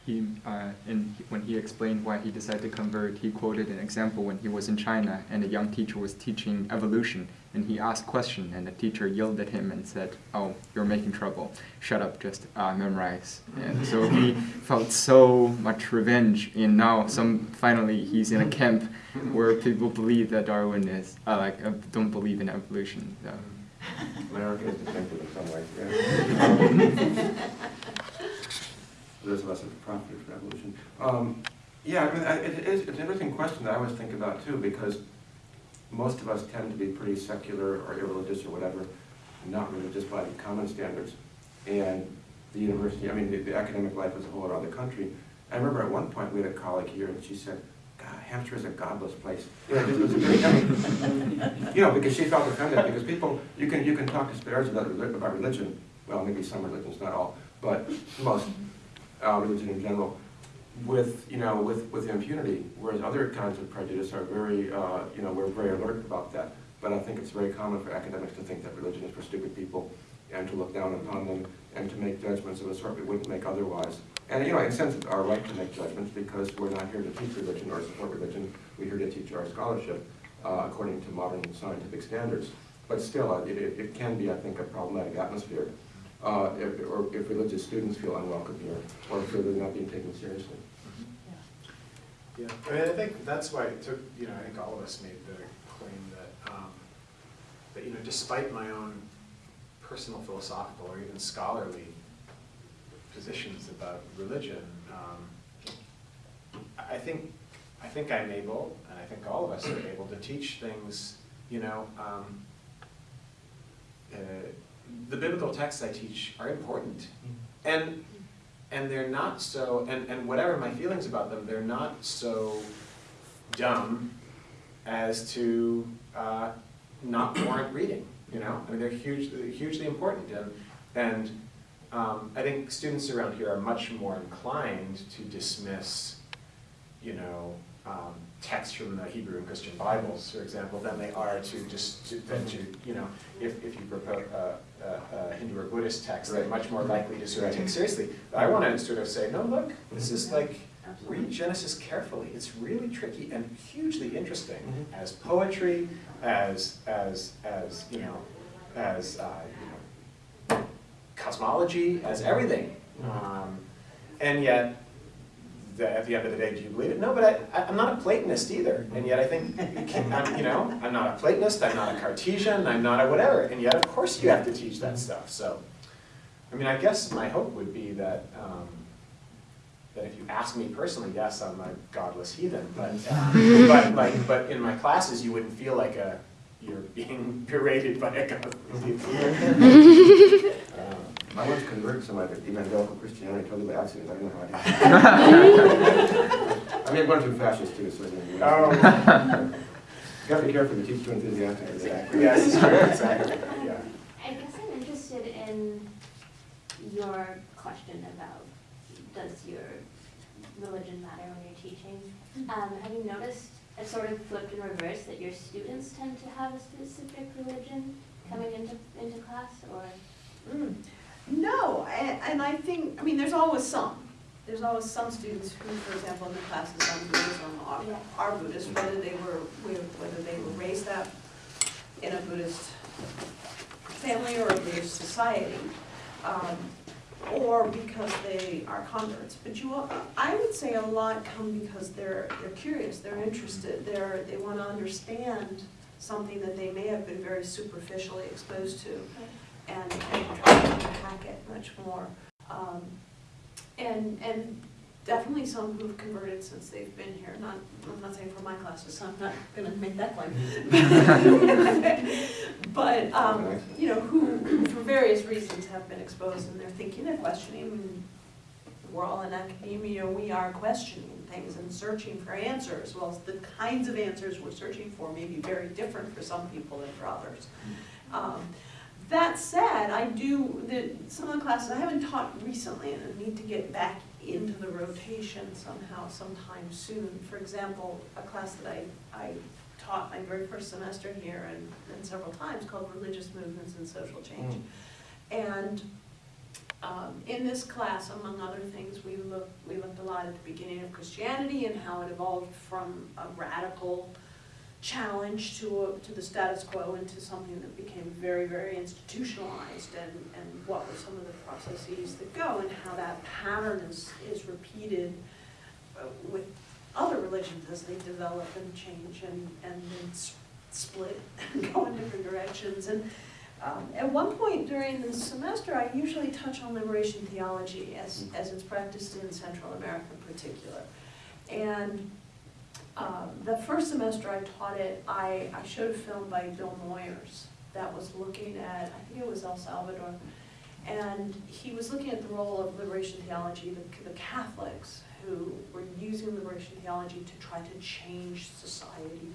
He, uh, and when he explained why he decided to convert, he quoted an example when he was in China and a young teacher was teaching evolution and he asked question and the teacher yelled at him and said, "Oh, you're making trouble. Shut up, just uh, memorize." And so he felt so much revenge. And now, some finally, he's in a camp where people believe that Darwin is uh, like uh, don't believe in evolution. So. America is defective in some ways, yeah. There's less of a profit for evolution. Um, Yeah, I mean, I- it is, it's an interesting question that I always think about too, because most of us tend to be pretty secular or irreligious or whatever, not religious by the common standards. And the university, I mean, the- the academic life as a whole around the country. I remember at one point, we had a colleague here, and she said, God, Hampshire is a godless place. You know, because she felt offended, because people, you can, you can talk disparagingly about about religion, well, maybe some religions, not all, but most, uh, religion in general, with, you know, with, with impunity, whereas other kinds of prejudice are very, uh, you know, we're very alert about that. But I think it's very common for academics to think that religion is for stupid people, and to look down upon them, and to make judgments of a sort we wouldn't make otherwise. And, you know, in a sense, it's our right to make judgments, because we're not here to teach religion or support religion, we're here to teach our scholarship, uh, according to modern scientific standards. But still, uh, it, it it can be, I think, a problematic atmosphere, uh, if, or if religious students feel unwelcome here, or feel they're not being taken seriously. Yeah, I mean, I think that's why it took, you know, I think all of us made the claim that, um, that, you know, despite my own personal philosophical or even scholarly positions about religion, um, I I think, I think I'm able, and I think all of us are able to teach things, you know, um, uh, the biblical texts I teach are important. And, and they're not so, and, and whatever my feelings about them, they're not so dumb as to uh, not warrant reading, you know? I mean, they're hugely, hugely important, and, and um, I think students around here are much more inclined to dismiss, you know, um, texts from the Hebrew and Christian Bibles, for example, than they are to just, to, than to, you know, if, if you propose a, a, a Hindu or Buddhist text, they're much more likely to sort of Right. take seriously. But I want to sort of say, no, look, this is like, Absolutely. read Genesis carefully. It's really tricky and hugely interesting Mhm. as poetry, as, as, as, you know, as, uh, you know, cosmology, as everything. Um, and yet, at the end of the day, do you believe it? No, but I, I, I'm not a Platonist either. And yet I think, you, can, I'm, you know, I'm not a Platonist, I'm not a Cartesian, I'm not a whatever. And yet, of course, you have to teach that stuff. So, I mean, I guess my hope would be that, um, that if you ask me personally, yes, I'm a godless heathen, but, uh, but like, but in my classes, you wouldn't feel like a, you're being berated by a godless heathen. I once converted somebody to evangelical Christianity totally by accident, I don't know how I did. I mean, I'm going too fascist too, so. you know. Oh, You have to be careful, you teach too enthusiastically. exactly, yes, it's true, exactly, yeah. I guess I'm interested in your question about, does your religion matter when you're teaching? Um, have you noticed, it sort of flipped in reverse, that your students tend to have a specific religion coming into, into class, or? Mm. No, and, and I think, I mean, there's always some. There's always some students who, for example, in the classes on Buddhism are, Yeah. are Buddhist, whether they were, whether they were raised up in a Buddhist family or a Buddhist society. Um, or because they are converts. But you, will- I would say a lot come because they're, they're curious, they're interested, they're, they wanna understand something that they may have been very superficially exposed to and, and to unpack it much more. Um, and, and definitely some who've converted since they've been here, not, I'm not saying for my classes, so I'm not gonna make that claim. But, um, you know, who, for various reasons have been exposed and they're thinking and questioning. We're all in academia, we are questioning things and searching for answers. Well, the kinds of answers we're searching for may be very different for some people than for others. Um, That said, I do, the, some of the classes, I haven't taught recently and I need to get back into the rotation somehow sometime soon. For example, a class that I, I taught my very first semester here and, and several times called Religious Movements and Social Change. And um, in this class, among other things, we looked, we looked a lot at the beginning of Christianity and how it evolved from a radical challenge to, a- to the status quo into something that became very, very institutionalized and, and what were some of the processes that go and how that pattern is, is repeated uh, with other religions as they develop and change and, and then split and go in different directions. And um, at one point during the semester, I usually touch on liberation theology as, as it's practiced in Central America in particular. And um, the first semester I taught it, I, I showed a film by Bill Moyers that was looking at, I think it was El Salvador, and he was looking at the role of liberation theology, the, the Catholics who were using liberation theology to try to change society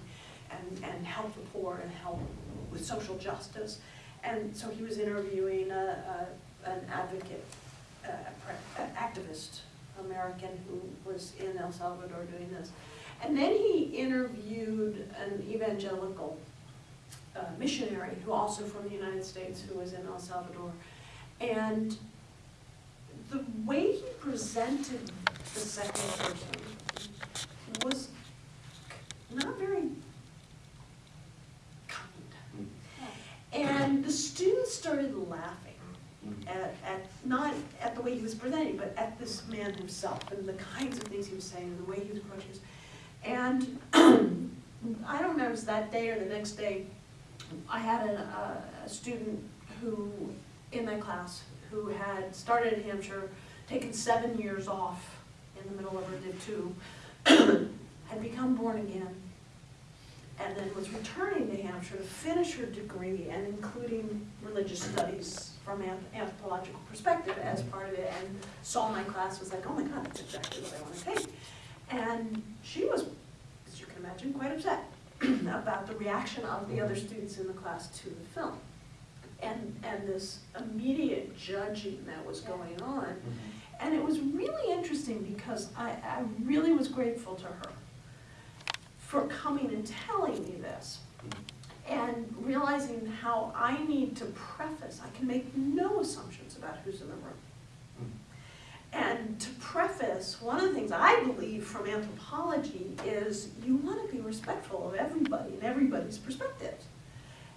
and, and help the poor and help with social justice. And so he was interviewing a, a, an advocate, a, pre- activist American who was in El Salvador doing this. And then he interviewed an evangelical uh, missionary who also from the United States who was in El Salvador. And the way he presented the second person was not very kind. And the students started laughing at, at, not at the way he was presenting, but at this man himself and the kinds of things he was saying and the way he was approaching. And I don't know, if it was that day or the next day, I had a, a, uh, a student who, in my class, who had started at Hampshire, taken seven years off in the middle of her Div two, had become born again, and then was returning to Hampshire to finish her degree and including religious studies from an anthropological perspective as part of it, and saw my class, was like, oh my God, that's exactly what I want to take. And she was, as you can imagine, quite upset about the reaction of the other students in the class to the film. And, and this immediate judging that was going on. Mm-hmm. And it was really interesting because I, I really was grateful to her for coming and telling me this. Mm-hmm. And realizing how I need to preface, I can make no assumptions about who's in the room. And to preface, one of the things I believe from anthropology is you want to be respectful of everybody and everybody's perspectives.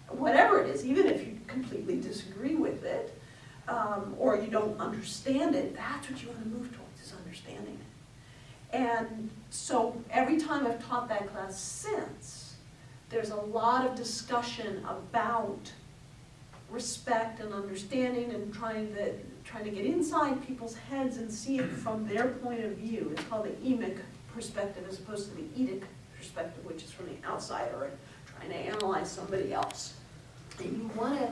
Whatever it is, even if you completely disagree with it, um, or you don't understand it, that's what you want to move towards, is understanding it. And so every time I've taught that class since, there's a lot of discussion about respect and understanding and trying to, trying to get inside people's heads and see it from their point of view. It's called the emic perspective as opposed to the etic perspective, which is from the outsider and trying to analyze somebody else. And you want to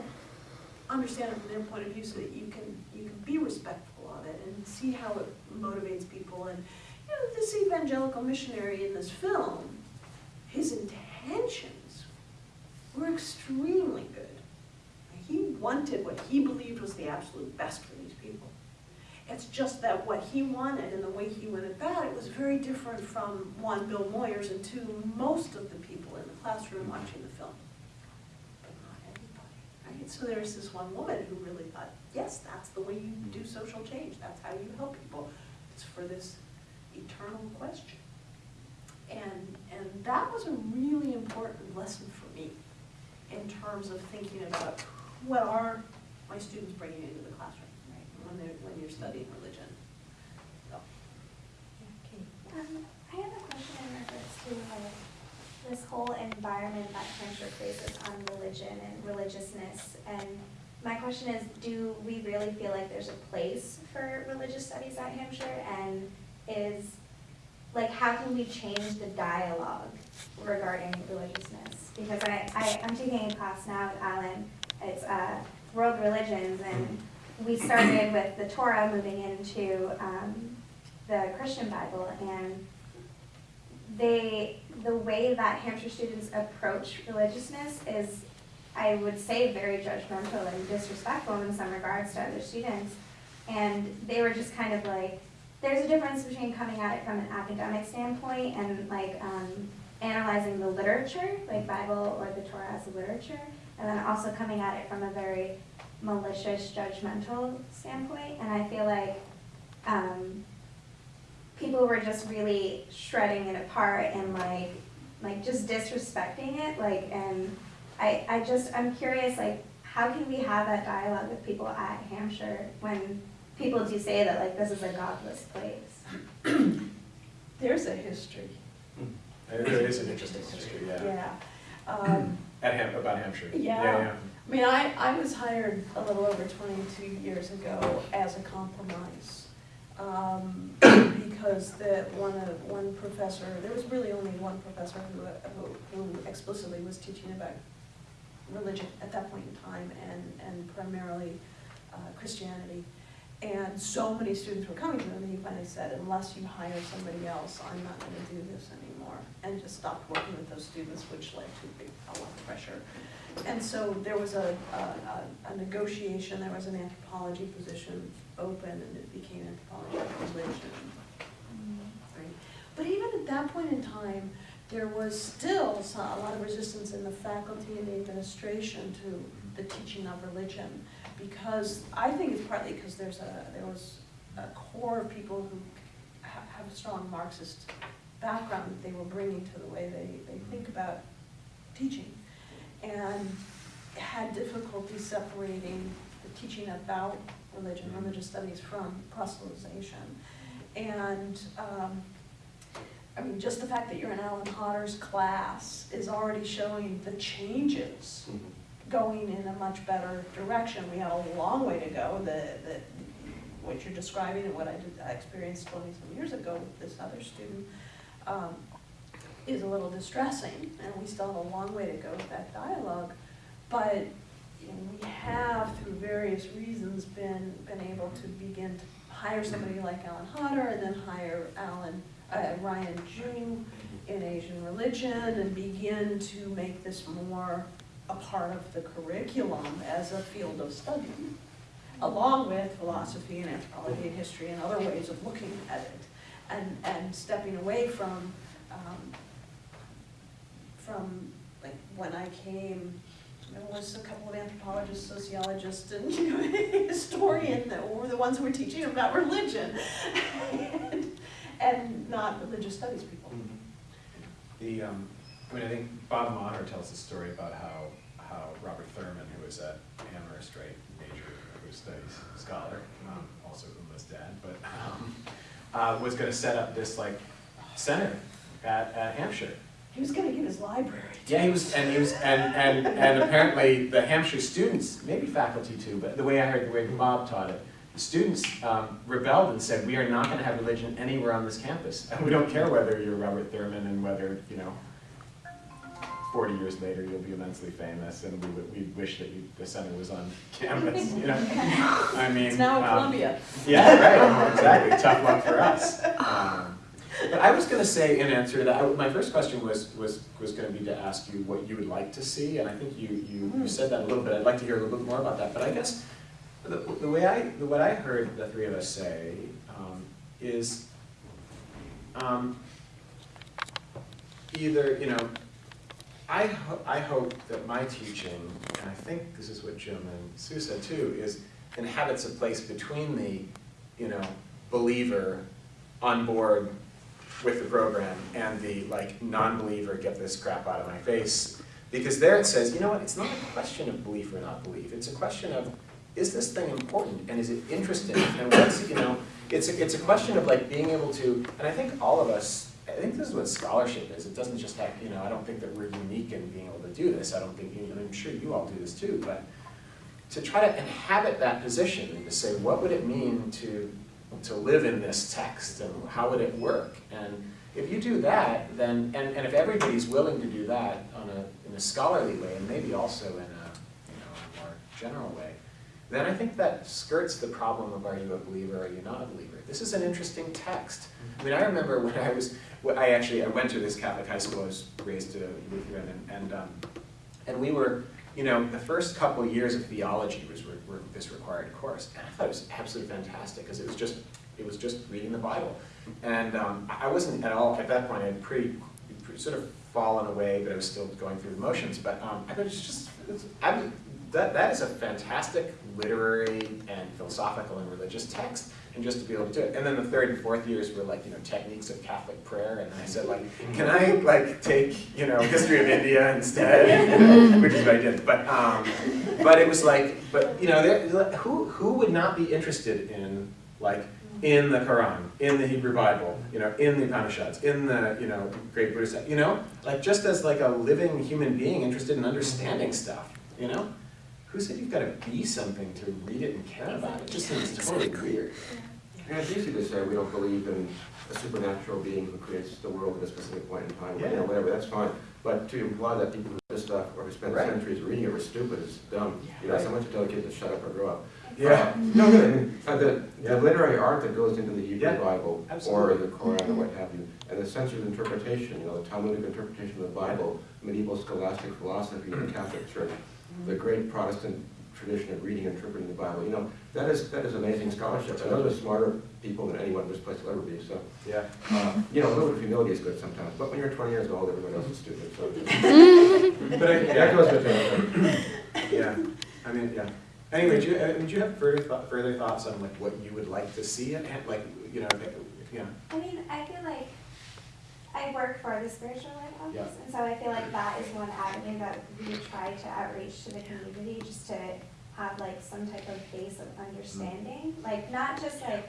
understand it from their point of view so that you can, you can be respectful of it and see how it motivates people. And, you know, this evangelical missionary in this film, his intentions were extremely good. He wanted what he believed was the absolute best for these people. It's just that what he wanted and the way he went about it was very different from, one, Bill Moyers, and two, most of the people in the classroom watching the film. But not everybody, right? So there's this one woman who really thought, yes, that's the way you do social change, that's how you help people. It's for this eternal question. And, and that was a really important lesson for me in terms of thinking about what are my students bringing into the classroom, right? When they're, when you're studying religion. So, Um, I have a question in regards to uh, this whole environment that Hampshire faces on religion and religiousness. And my question is, do we really feel like there's a place for religious studies at Hampshire? And is, like, how can we change the dialogue regarding religiousness? Because I, I, I'm taking a class now with Alan, it's uh, world religions, and we started with the Torah moving into um, the Christian Bible, and they, the way that Hampshire students approach religiousness is, I would say, very judgmental and disrespectful in some regards to other students. And they were just kind of like, there's a difference between coming at it from an academic standpoint and like um, analyzing the literature, like Bible or the Torah as literature, and then also coming at it from a very malicious, judgmental standpoint. And I feel like um, people were just really shredding it apart and like, like just disrespecting it, like, and I, I just, I'm curious, like, how can we have that dialogue with people at Hampshire when people do say that, like, this is a godless place? There's a history, There there is an interesting history, yeah, yeah. Um, at Ham, about Hampshire. Yeah. I mean, I, I was hired a little over twenty-two years ago as a compromise. Um, because the, one of, one professor, there was really only one professor who, who who explicitly was teaching about religion at that point in time and, and primarily uh, Christianity. And so many students were coming to him, and he finally said, unless you hire somebody else, I'm not gonna do this anymore. And just stopped working with those students, which led to big, a lot of pressure. And so there was a, a, a- negotiation, there was an anthropology position open, and it became anthropology of religion. Mm-hmm. Right. But even at that point in time, there was still a lot of resistance in the faculty and the administration to the teaching of religion. Because, I think it's partly because there's a, there was a core of people who ha- have a strong Marxist background that they were bringing to the way they, they think about teaching. And had difficulty separating the teaching about religion, religious studies from proselytization. And, um, I mean, just the fact that you're in Alan Hodder's class is already showing the changes going in a much better direction. We have a long way to go, the, the, what you're describing and what I did, I experienced twenty-some years ago with this other student, um, is a little distressing, and we still have a long way to go with that dialogue. But, we have, through various reasons, been, been able to begin to hire somebody like Alan Hodder, and then hire Alan, uh, Ryan Ju in Asian religion, and begin to make this more a part of the curriculum as a field of study, along with philosophy and anthropology and history and other ways of looking at it, and, and stepping away from, um, from, like, when I came, there was a couple of anthropologists, sociologists, and, you know, historian that were the ones who were teaching about religion, and, and not religious studies people. The, um, I mean, I think Bob Maher tells the story about how, how Robert Thurman, who was at Amherst, right, major studies scholar, um, also Uma's dad, but, um, uh, was gonna set up this like center at, at Hampshire. He was gonna give his library. Yeah, he was, and he was, and, and, and apparently the Hampshire students, maybe faculty too, but the way I heard, the way Bob taught it, the students um, rebelled and said, we are not gonna have religion anywhere on this campus. And we don't care whether you're Robert Thurman and whether, you know, forty years later, you'll be immensely famous and we would, we wish that you, the center was on campus, you know? I mean. It's now um, Columbia. yeah, right, exactly, tough luck for us. Um, But I was gonna say, in answer to that, I- my first question was, was, was gonna be to ask you what you would like to see, and I think you, you, you said that a little bit, I'd like to hear a little bit more about that, but I guess the, the way I, the, what I heard the three of us say, um, is, um, either, you know, I ho- I hope that my teaching, and I think this is what Jim and Sue said too, is inhabits a place between the, you know, believer on board with the program and the like non-believer, get this crap out of my face. Because there it says, you know what, it's not a question of belief or not belief, it's a question of is this thing important and is it interesting? And what's, you know, it's a, it's a question of like being able to, and I think all of us, I think this is what scholarship is. It doesn't just have, you know, I don't think that we're unique in being able to do this. I don't think, you know, I'm sure you all do this too, but to try to inhabit that position and to say, what would it mean to, to live in this text and how would it work? And if you do that, then, and, and if everybody's willing to do that on a, in a scholarly way and maybe also in a, you know, a more general way, then I think that skirts the problem of are you a believer or are you not a believer. This is an interesting text. I mean, I remember when I was, when I actually, I went to this Catholic high school, I was raised a Lutheran, and, and, um, and we were, you know, the first couple of years of theology was re- this required course, and I thought it was absolutely fantastic, because it was just, it was just reading the Bible. And um, I wasn't at all, at that point, I had pretty, pretty sort of fallen away, but I was still going through the motions, but um, I thought it's just, it's, I, that, that is a fantastic literary and philosophical and religious text, and just to be able to do it. And then the third and fourth years were like, you know, techniques of Catholic prayer, and I said like, can I like take, you know, history of India instead, which is what I did. But, um, but it was like, but you know, there, who, who would not be interested in like, in the Quran, in the Hebrew Bible, you know, in the Upanishads, in the, you know, great Buddhist, you know, like just as like a living human being interested in understanding stuff, you know? Who said you've got to be something to read it and care about it? It just seems totally weird. And it's easy to say we don't believe in a supernatural being who creates the world at a specific point in time, you Yeah. know, whatever, that's fine. But to imply that people who do this stuff or who spend Right. centuries reading it were stupid is dumb. Yeah, You know, Right. someone should tell kids to shut up or grow up. Yeah. Uh, No, really, I mean, uh, the, Yeah. the literary art that goes into the Hebrew Yeah, Bible or the Quran or what have you, and the censored interpretation, you know, the Talmudic interpretation of the Bible, medieval scholastic philosophy of the Catholic Church, the great Protestant tradition of reading and interpreting the Bible, you know, that is, that is amazing scholarship. And those are smarter people than anyone in this place will ever be, so. Yeah. Uh, You know, a little bit of humility is good sometimes, but when you're 20 years old, everyone else is stupid, so. But I, That yeah, goes with it. yeah, I mean, yeah. Anyway, do you, uh, do you have further, thought- further thoughts on like what you would like to see it, like, you know, like, you? I mean, I feel like I work for the spiritual life office, Yeah. and so I feel like that is one avenue that we try to outreach to the community, just to have like some type of base of understanding, mm-hmm. like not just like,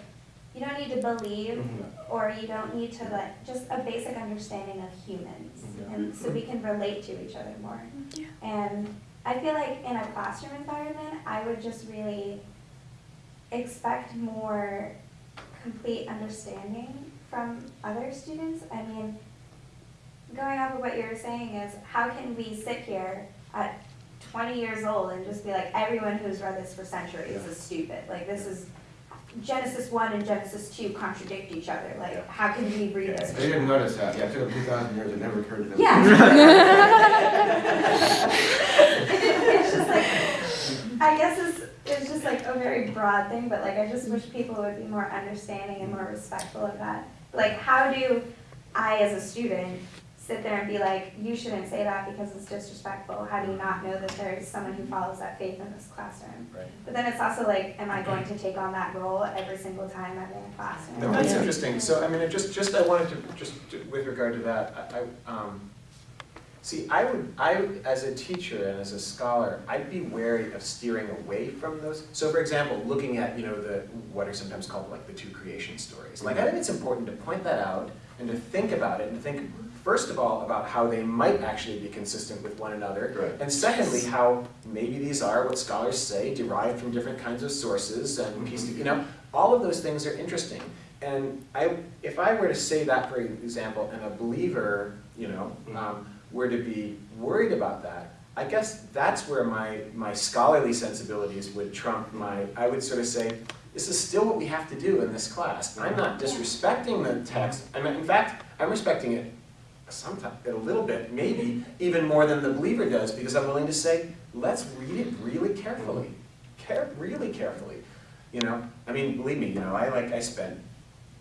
you don't need to believe, mm-hmm. or you don't need to like, just a basic understanding of humans, Yeah. and so we can relate to each other more. And I feel like in a classroom environment, I would just really expect more complete understanding from other students. I mean, going off of what you were saying is, how can we sit here at twenty years old and just be like, everyone who's read this for centuries Yeah. is stupid? Like, this is, Genesis one and Genesis two contradict each other, Yeah. like, how can we read Yeah. this? They didn't notice that, yeah, it took them 2,000 years, it never occurred to them. it's just like, I guess it's, like a very broad thing, but like, I just wish people would be more understanding and more respectful of that. Like, how do I, as a student, sit there and be like, you shouldn't say that because it's disrespectful? How do you not know that there's someone who follows that faith in this classroom? Right. But then it's also like, am I going to take on that role every single time I'm in a classroom? No, that's Yeah. interesting. So, I mean, just, just, I wanted to, just to- with regard to that, I, I, um, see, I would, I, would- as a teacher and as a scholar, I'd be wary of steering away from those. So for example, looking at, you know, the, what are sometimes called like the two creation stories. Like, I think it's important to point that out and to think about it and to think, first of all, about how they might actually be consistent with one another. Right. And secondly, how maybe these are what scholars say derived from different kinds of sources and pieced, you know, all of those things are interesting. And I, if I were to say that, for example, and a believer, you know, um, were to be worried about that, I guess that's where my, my scholarly sensibilities would trump my, I would sort of say, this is still what we have to do in this class. And I'm not disrespecting the text. I mean, in fact, I'm respecting it sometimes, a little bit, maybe even more than the believer does, because I'm willing to say, let's read it really carefully, care, really carefully. You know, I mean, believe me, you know, I like, I spent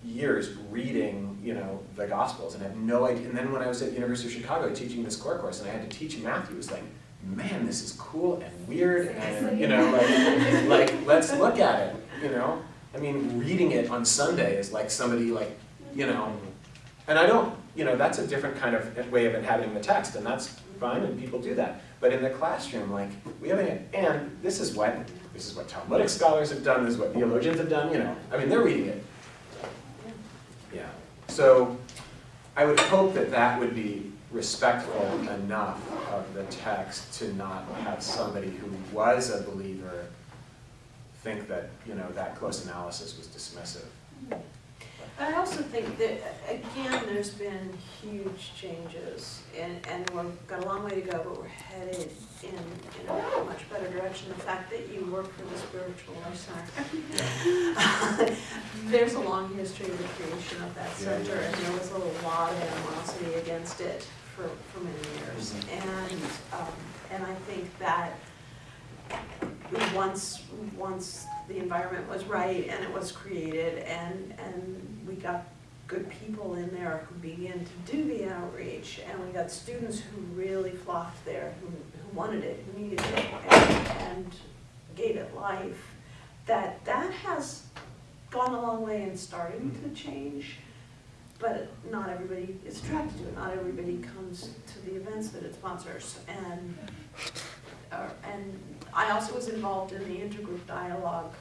years reading, you know, the Gospels and had no idea. And then when I was at University of Chicago teaching this core course and I had to teach Matthew, it was like, man, this is cool and weird and, you know, like, like, let's look at it, you know? I mean, reading it on Sunday is like somebody like, you know, and I don't, you know, that's a different kind of way of inhabiting the text, and that's fine, and people do that. But in the classroom, like, we have, a- and this is what, this is what Talmudic scholars have done, this is what theologians have done, you know, I mean, they're reading it. Yeah, so I would hope that that would be respectful enough of the text to not have somebody who was a believer think that, you know, that close analysis was dismissive. I also think that, again, there's been huge changes, and, and we've got a long way to go, but we're headed in, in a much better direction. The fact that you work for the Spiritual Life Center. There's a long history of the creation of that center, and there was a lot of animosity against it for, for many years. Mhm. And, um, and I think that once, once the environment was right and it was created and, and we got good people in there who began to do the outreach and we got students who really flocked there, who, who wanted it, who needed it and, and gave it life, that, that has gone a long way in starting to change. But not everybody is attracted to it, not everybody comes to the events that it sponsors and uh, and I also was involved in the intergroup dialogue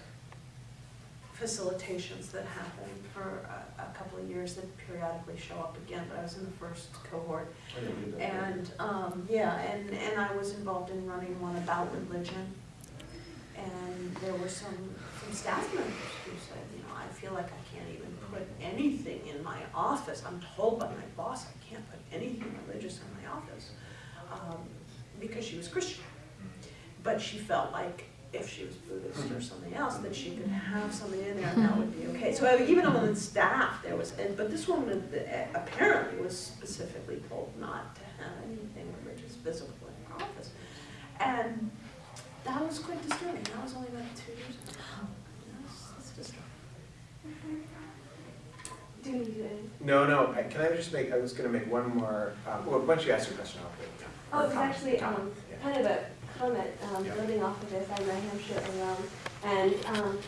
facilitations that happen for a, a couple of years that periodically show up again, but I was in the first cohort. I didn't do that. And, um, yeah, and, and I was involved in running one about religion. And there were some, some staff members who said, you know, I feel like I can't even put anything in my office. I'm told by my boss I can't put anything religious in my office, um, because she was Christian. But she felt like if she was Buddhist or something else, that she could have something in there and that would be okay. So even on the staff, there was, and- but this woman uh, apparently was specifically told not to have anything religious visible in her office. And that was quite disturbing. That was only about two years ago. That's, that's disturbing. Do you need to? No, no, I- can I just make, I was gonna make one more, um, well, once you ask your question, I'll put it down. Oh, it was Comment, actually, um, yeah. kind of a comment, um, Yeah. building off of this, I'm a Hampshire alum, and, um,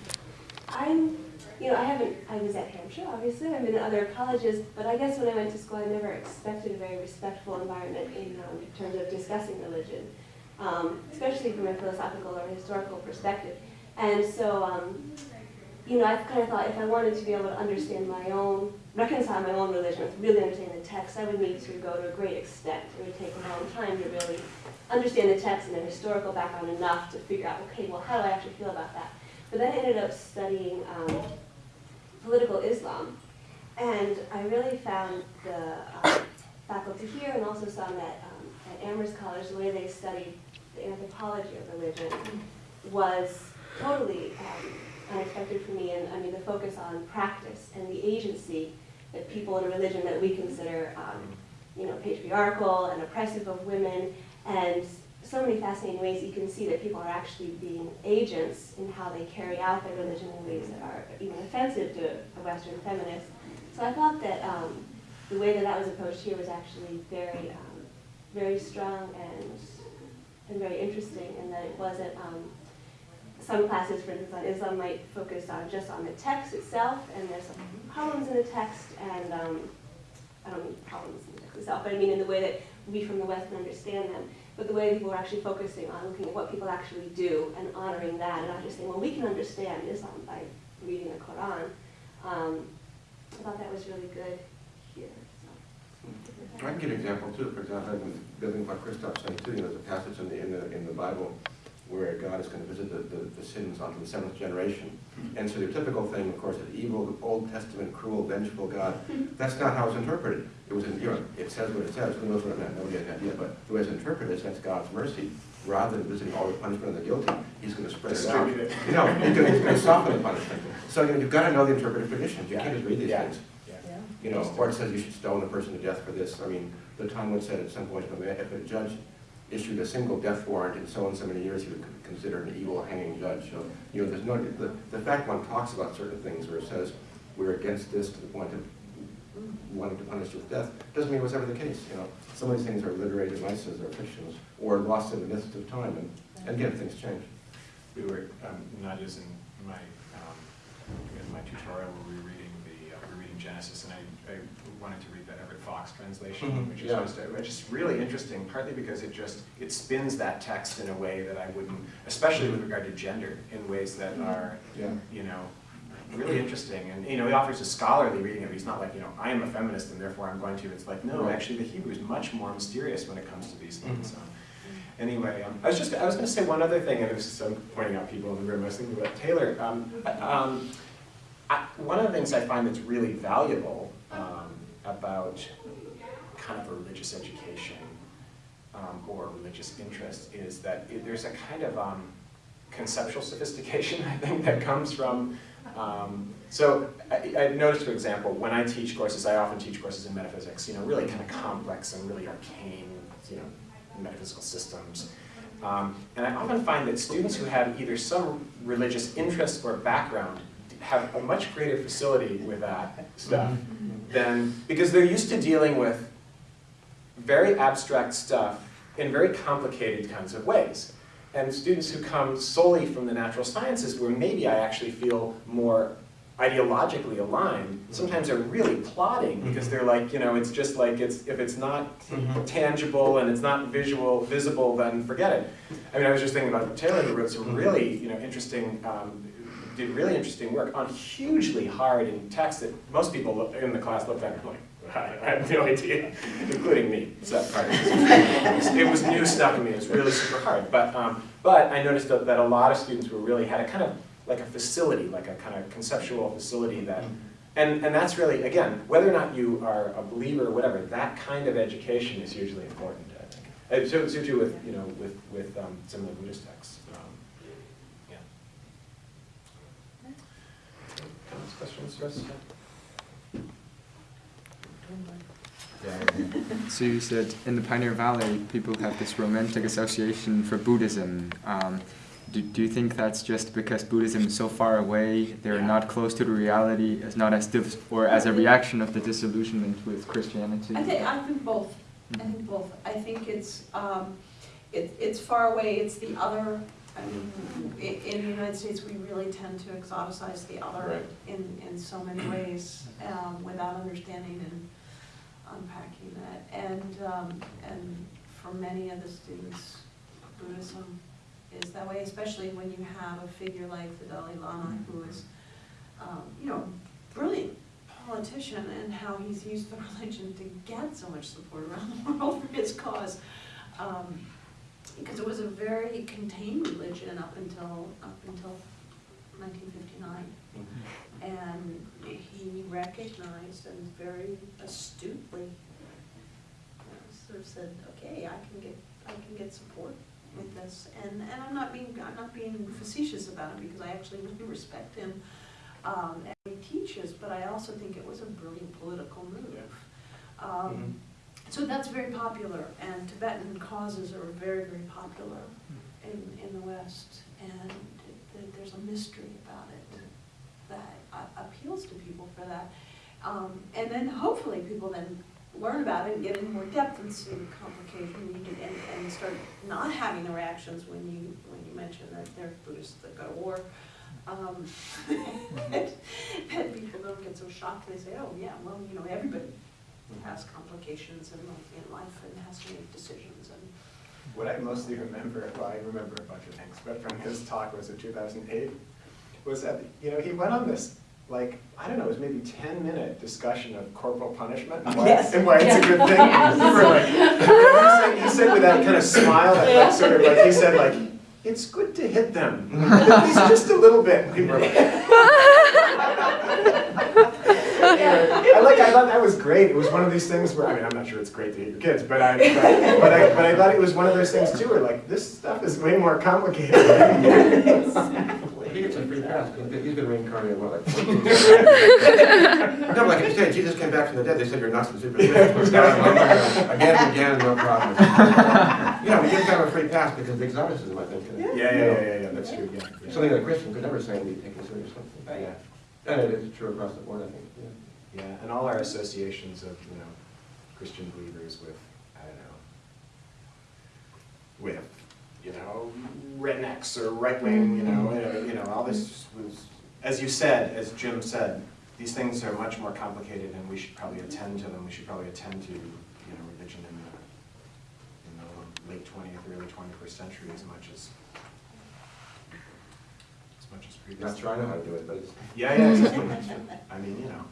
I'm, you know, I haven't, I was at Hampshire, obviously, I've been at other colleges, but I guess when I went to school, I never expected a very respectful environment in, um, in terms of discussing religion, um, especially from a philosophical or historical perspective. And so, um, you know, I kind of thought if I wanted to be able to understand my own, reconcile my own religion with really understanding the text, I would need to go to a great extent. It would take a long time to really understand the text and the historical background enough to figure out, okay, well, how do I actually feel about that? But then I ended up studying um, political Islam, and I really found the um, faculty here and also some at, um, at Amherst College, the way they studied the anthropology of religion was totally um, unexpected for me, and I mean, the focus on practice and the agency that people in a religion that we consider, um, you know, patriarchal and oppressive of women, and so many fascinating ways you can see that people are actually being agents in how they carry out their religion in ways that are even offensive to a Western feminist. So I thought that um, the way that that was approached here was actually very, um, very strong and and very interesting, and that it wasn't. Um, some classes, for instance, on Islam might focus on just on the text itself, and there's poems in the text, and um, I don't mean poems in the text itself, but I mean in the way that we from the West can understand them. But the way people are actually focusing on looking at what people actually do and honoring that, and not just saying, well, we can understand Islam by reading the Quran. Um, I thought that was really good here. So. I can give an example too, for example, I've been building what Christoph saying too, you know, there's a passage in the, in the, in the Bible where God is going to visit the, the, the sins onto the seventh generation. And so the typical thing, of course, is evil, Old Testament, cruel, vengeful God. That's not how it's interpreted. It was in, you know, it says what it says, who knows what it meant, nobody has an idea, but the way it's interpreted is that's God's mercy. Rather than visiting all the punishment of the guilty, he's going to spread it out. Distribute it. You know, he's going to soften the punishment. So, you know, you've got to know the interpretive traditions. You can't just read these Yeah. things. Yeah. Yeah. You know, or it says you should stone a person to death for this. I mean, the Talmud said at some point, if a, man- if a judge issued a single death warrant in so and so many years, he would be considered an evil hanging judge. So, you know, there's no, the, the fact one talks about certain things where it says we're against this to the point of wanting to punish with death, doesn't mean it was ever the case, you know. Some of these things are literary devices or fictions, or lost in the midst of time, and, and again, things change. We were, um, not using my, um, in my tutorial, we were reading the, uh, we were reading Genesis, and I, I wanted to read that Everett Fox translation, Mhm, which is yeah. just, uh, just really interesting, partly because it just, it spins that text in a way that I wouldn't, especially with regard to gender, in ways that are, Yeah. you know, really interesting, and, you know, he offers a scholarly reading of it, he's not like, you know, I am a feminist and therefore I'm going to, it's like, no, Right. actually, the Hebrew is much more mysterious when it comes to these things, Mhm. so. Anyway, um, I was just, I was gonna say one other thing, and this is, I'm pointing out people in the room, I was thinking about Taylor, um, um, I, one of the things I find that's really valuable, um, about kind of a religious education, um, or religious interest, is that it, there's a kind of, um, conceptual sophistication, I think, that comes from, um, so I, I've noticed, for example, when I teach courses, I often teach courses in metaphysics, you know, really kind of complex and really arcane, you know, metaphysical systems. Um, and I often find that students who have either some religious interest or background have a much greater facility with that stuff than, because they're used to dealing with very abstract stuff in very complicated kinds of ways. And students who come solely from the natural sciences, where maybe I actually feel more ideologically aligned, sometimes they're really plotting because they're like, you know, it's just like, it's, if it's not Mhm. tangible and it's not visual, visible, then forget it. I mean, I was just thinking about Taylor, who wrote some really, you know, interesting, um, did really interesting work on hugely hard in text that most people in the class looked at and were like, I have no idea, including me. So, part of it. It was new stuff to me, it was really super hard. But, um, but I noticed that, that a lot of students were really, had a kind of, like a facility, like a kind of conceptual facility that and, and that's really, again, whether or not you are a believer or whatever, that kind of education is hugely important, I think. So, so too with, you know, with, with um, some of the Buddhist texts. Um, yeah. Comments, questions, Russ? So you said in the Pioneer Valley, people have this romantic association for Buddhism. Um, do, do you think that's just because Buddhism is so far away, they're Yeah. not close to the reality, as not as dis- or as a reaction of the disillusionment with Christianity? I think, I think both, I think both. I think it's, um, it, it's far away, it's the other, I mean, i- in the United States, we really tend to exoticize the other Right. in, in so many ways, um, without understanding and unpacking that. And, um, and for many of the students, Buddhism is that way, especially when you have a figure like the Dalai Lama, who is, um, you know, brilliant politician and how he's used the religion to get so much support around the world for his cause. Um, because it was a very contained religion up until, up until nineteen fifty-nine. And he recognized and very astutely you sort of said, okay, I can get, I can get support with this. And, and I'm not being, I'm not being facetious about it because I actually really respect him um, and he teaches, but I also think it was a brilliant political move. Um, So that's very popular, and Tibetan causes are very, very popular in, in the West, and th- there's a mystery about it that a- appeals to people for that. Um, And then hopefully people then learn about it and get in more depth and see the complication and, and start not having the reactions when you, when you mention that they're Buddhists that go to war. Um, That that people don't get so shocked, they say, oh, yeah, well, you know, everybody has complications in, in life and has to make decisions and. What I mostly remember, well, I remember a bunch of things, but from his talk, was in 2008? Was that, you know, he went on this, like, I don't know, it was maybe 10-minute discussion of corporal punishment and why, Yes. and why it's a good thing. Yes. Like, he said, he said with that kind of smile, that sort of like, he said like, it's good to hit them, at least just a little bit. And people were like, Anyway, I like, I thought that was great. It was one of these things where, I mean, I'm not sure it's great to hit your kids, but I, but, but I, but I thought it was one of those things too, where like, this stuff is way more complicated. He gets a free pass, because he's been reincarnated, what, like 14 times? No, like if you say Jesus came back from the dead, they said you're nuts and super. Again and again, no problem. You know, we give kind of a free pass because of exoticism, I think. Yeah, yeah, yeah, yeah, yeah, that's true, yeah. yeah. Something that a Christian could never say and be taken seriously. Yeah. And it is true across the board, I think, yeah. Yeah, and all our associations of, you know, Christian believers with, I don't know, with, you know, rednecks or right wing, you know, uh, you know, all this was, as you said, as Jim said, these things are much more complicated and we should probably attend to them. We should probably attend to, you know, religion in the, in the late twentieth, early twenty-first century as much as, as much as previous. Not sure I know how to do it, but it's. Yeah, yeah, exactly. I mean, you know,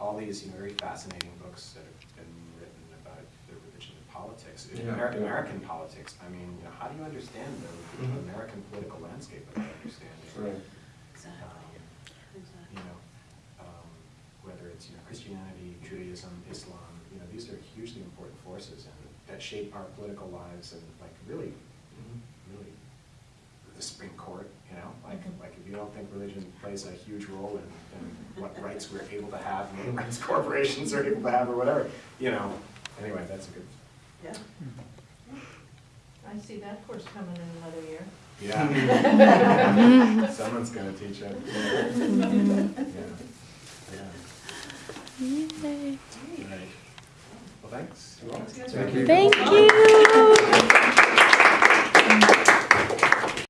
all these, you know, very fascinating books that have been written about the religion and politics, Yeah, Amer- yeah. American politics. I mean, you know, how do you understand the Mhm. American political landscape without understanding? Right. Exactly, um, exactly. you know, um, whether it's, you know, Christianity, Judaism, Islam, you know, these are hugely important forces and that shape our political lives and like really, the Supreme Court, you know, like, like if you don't think religion plays a huge role in, in what rights we're able to have, and what rights corporations are able to have or whatever, you know, anyway, that's a good, Yeah. I see that course coming in another year. yeah. Someone's gonna teach it. Yeah, yeah. Right. Well, thanks. Thank you. Thank you.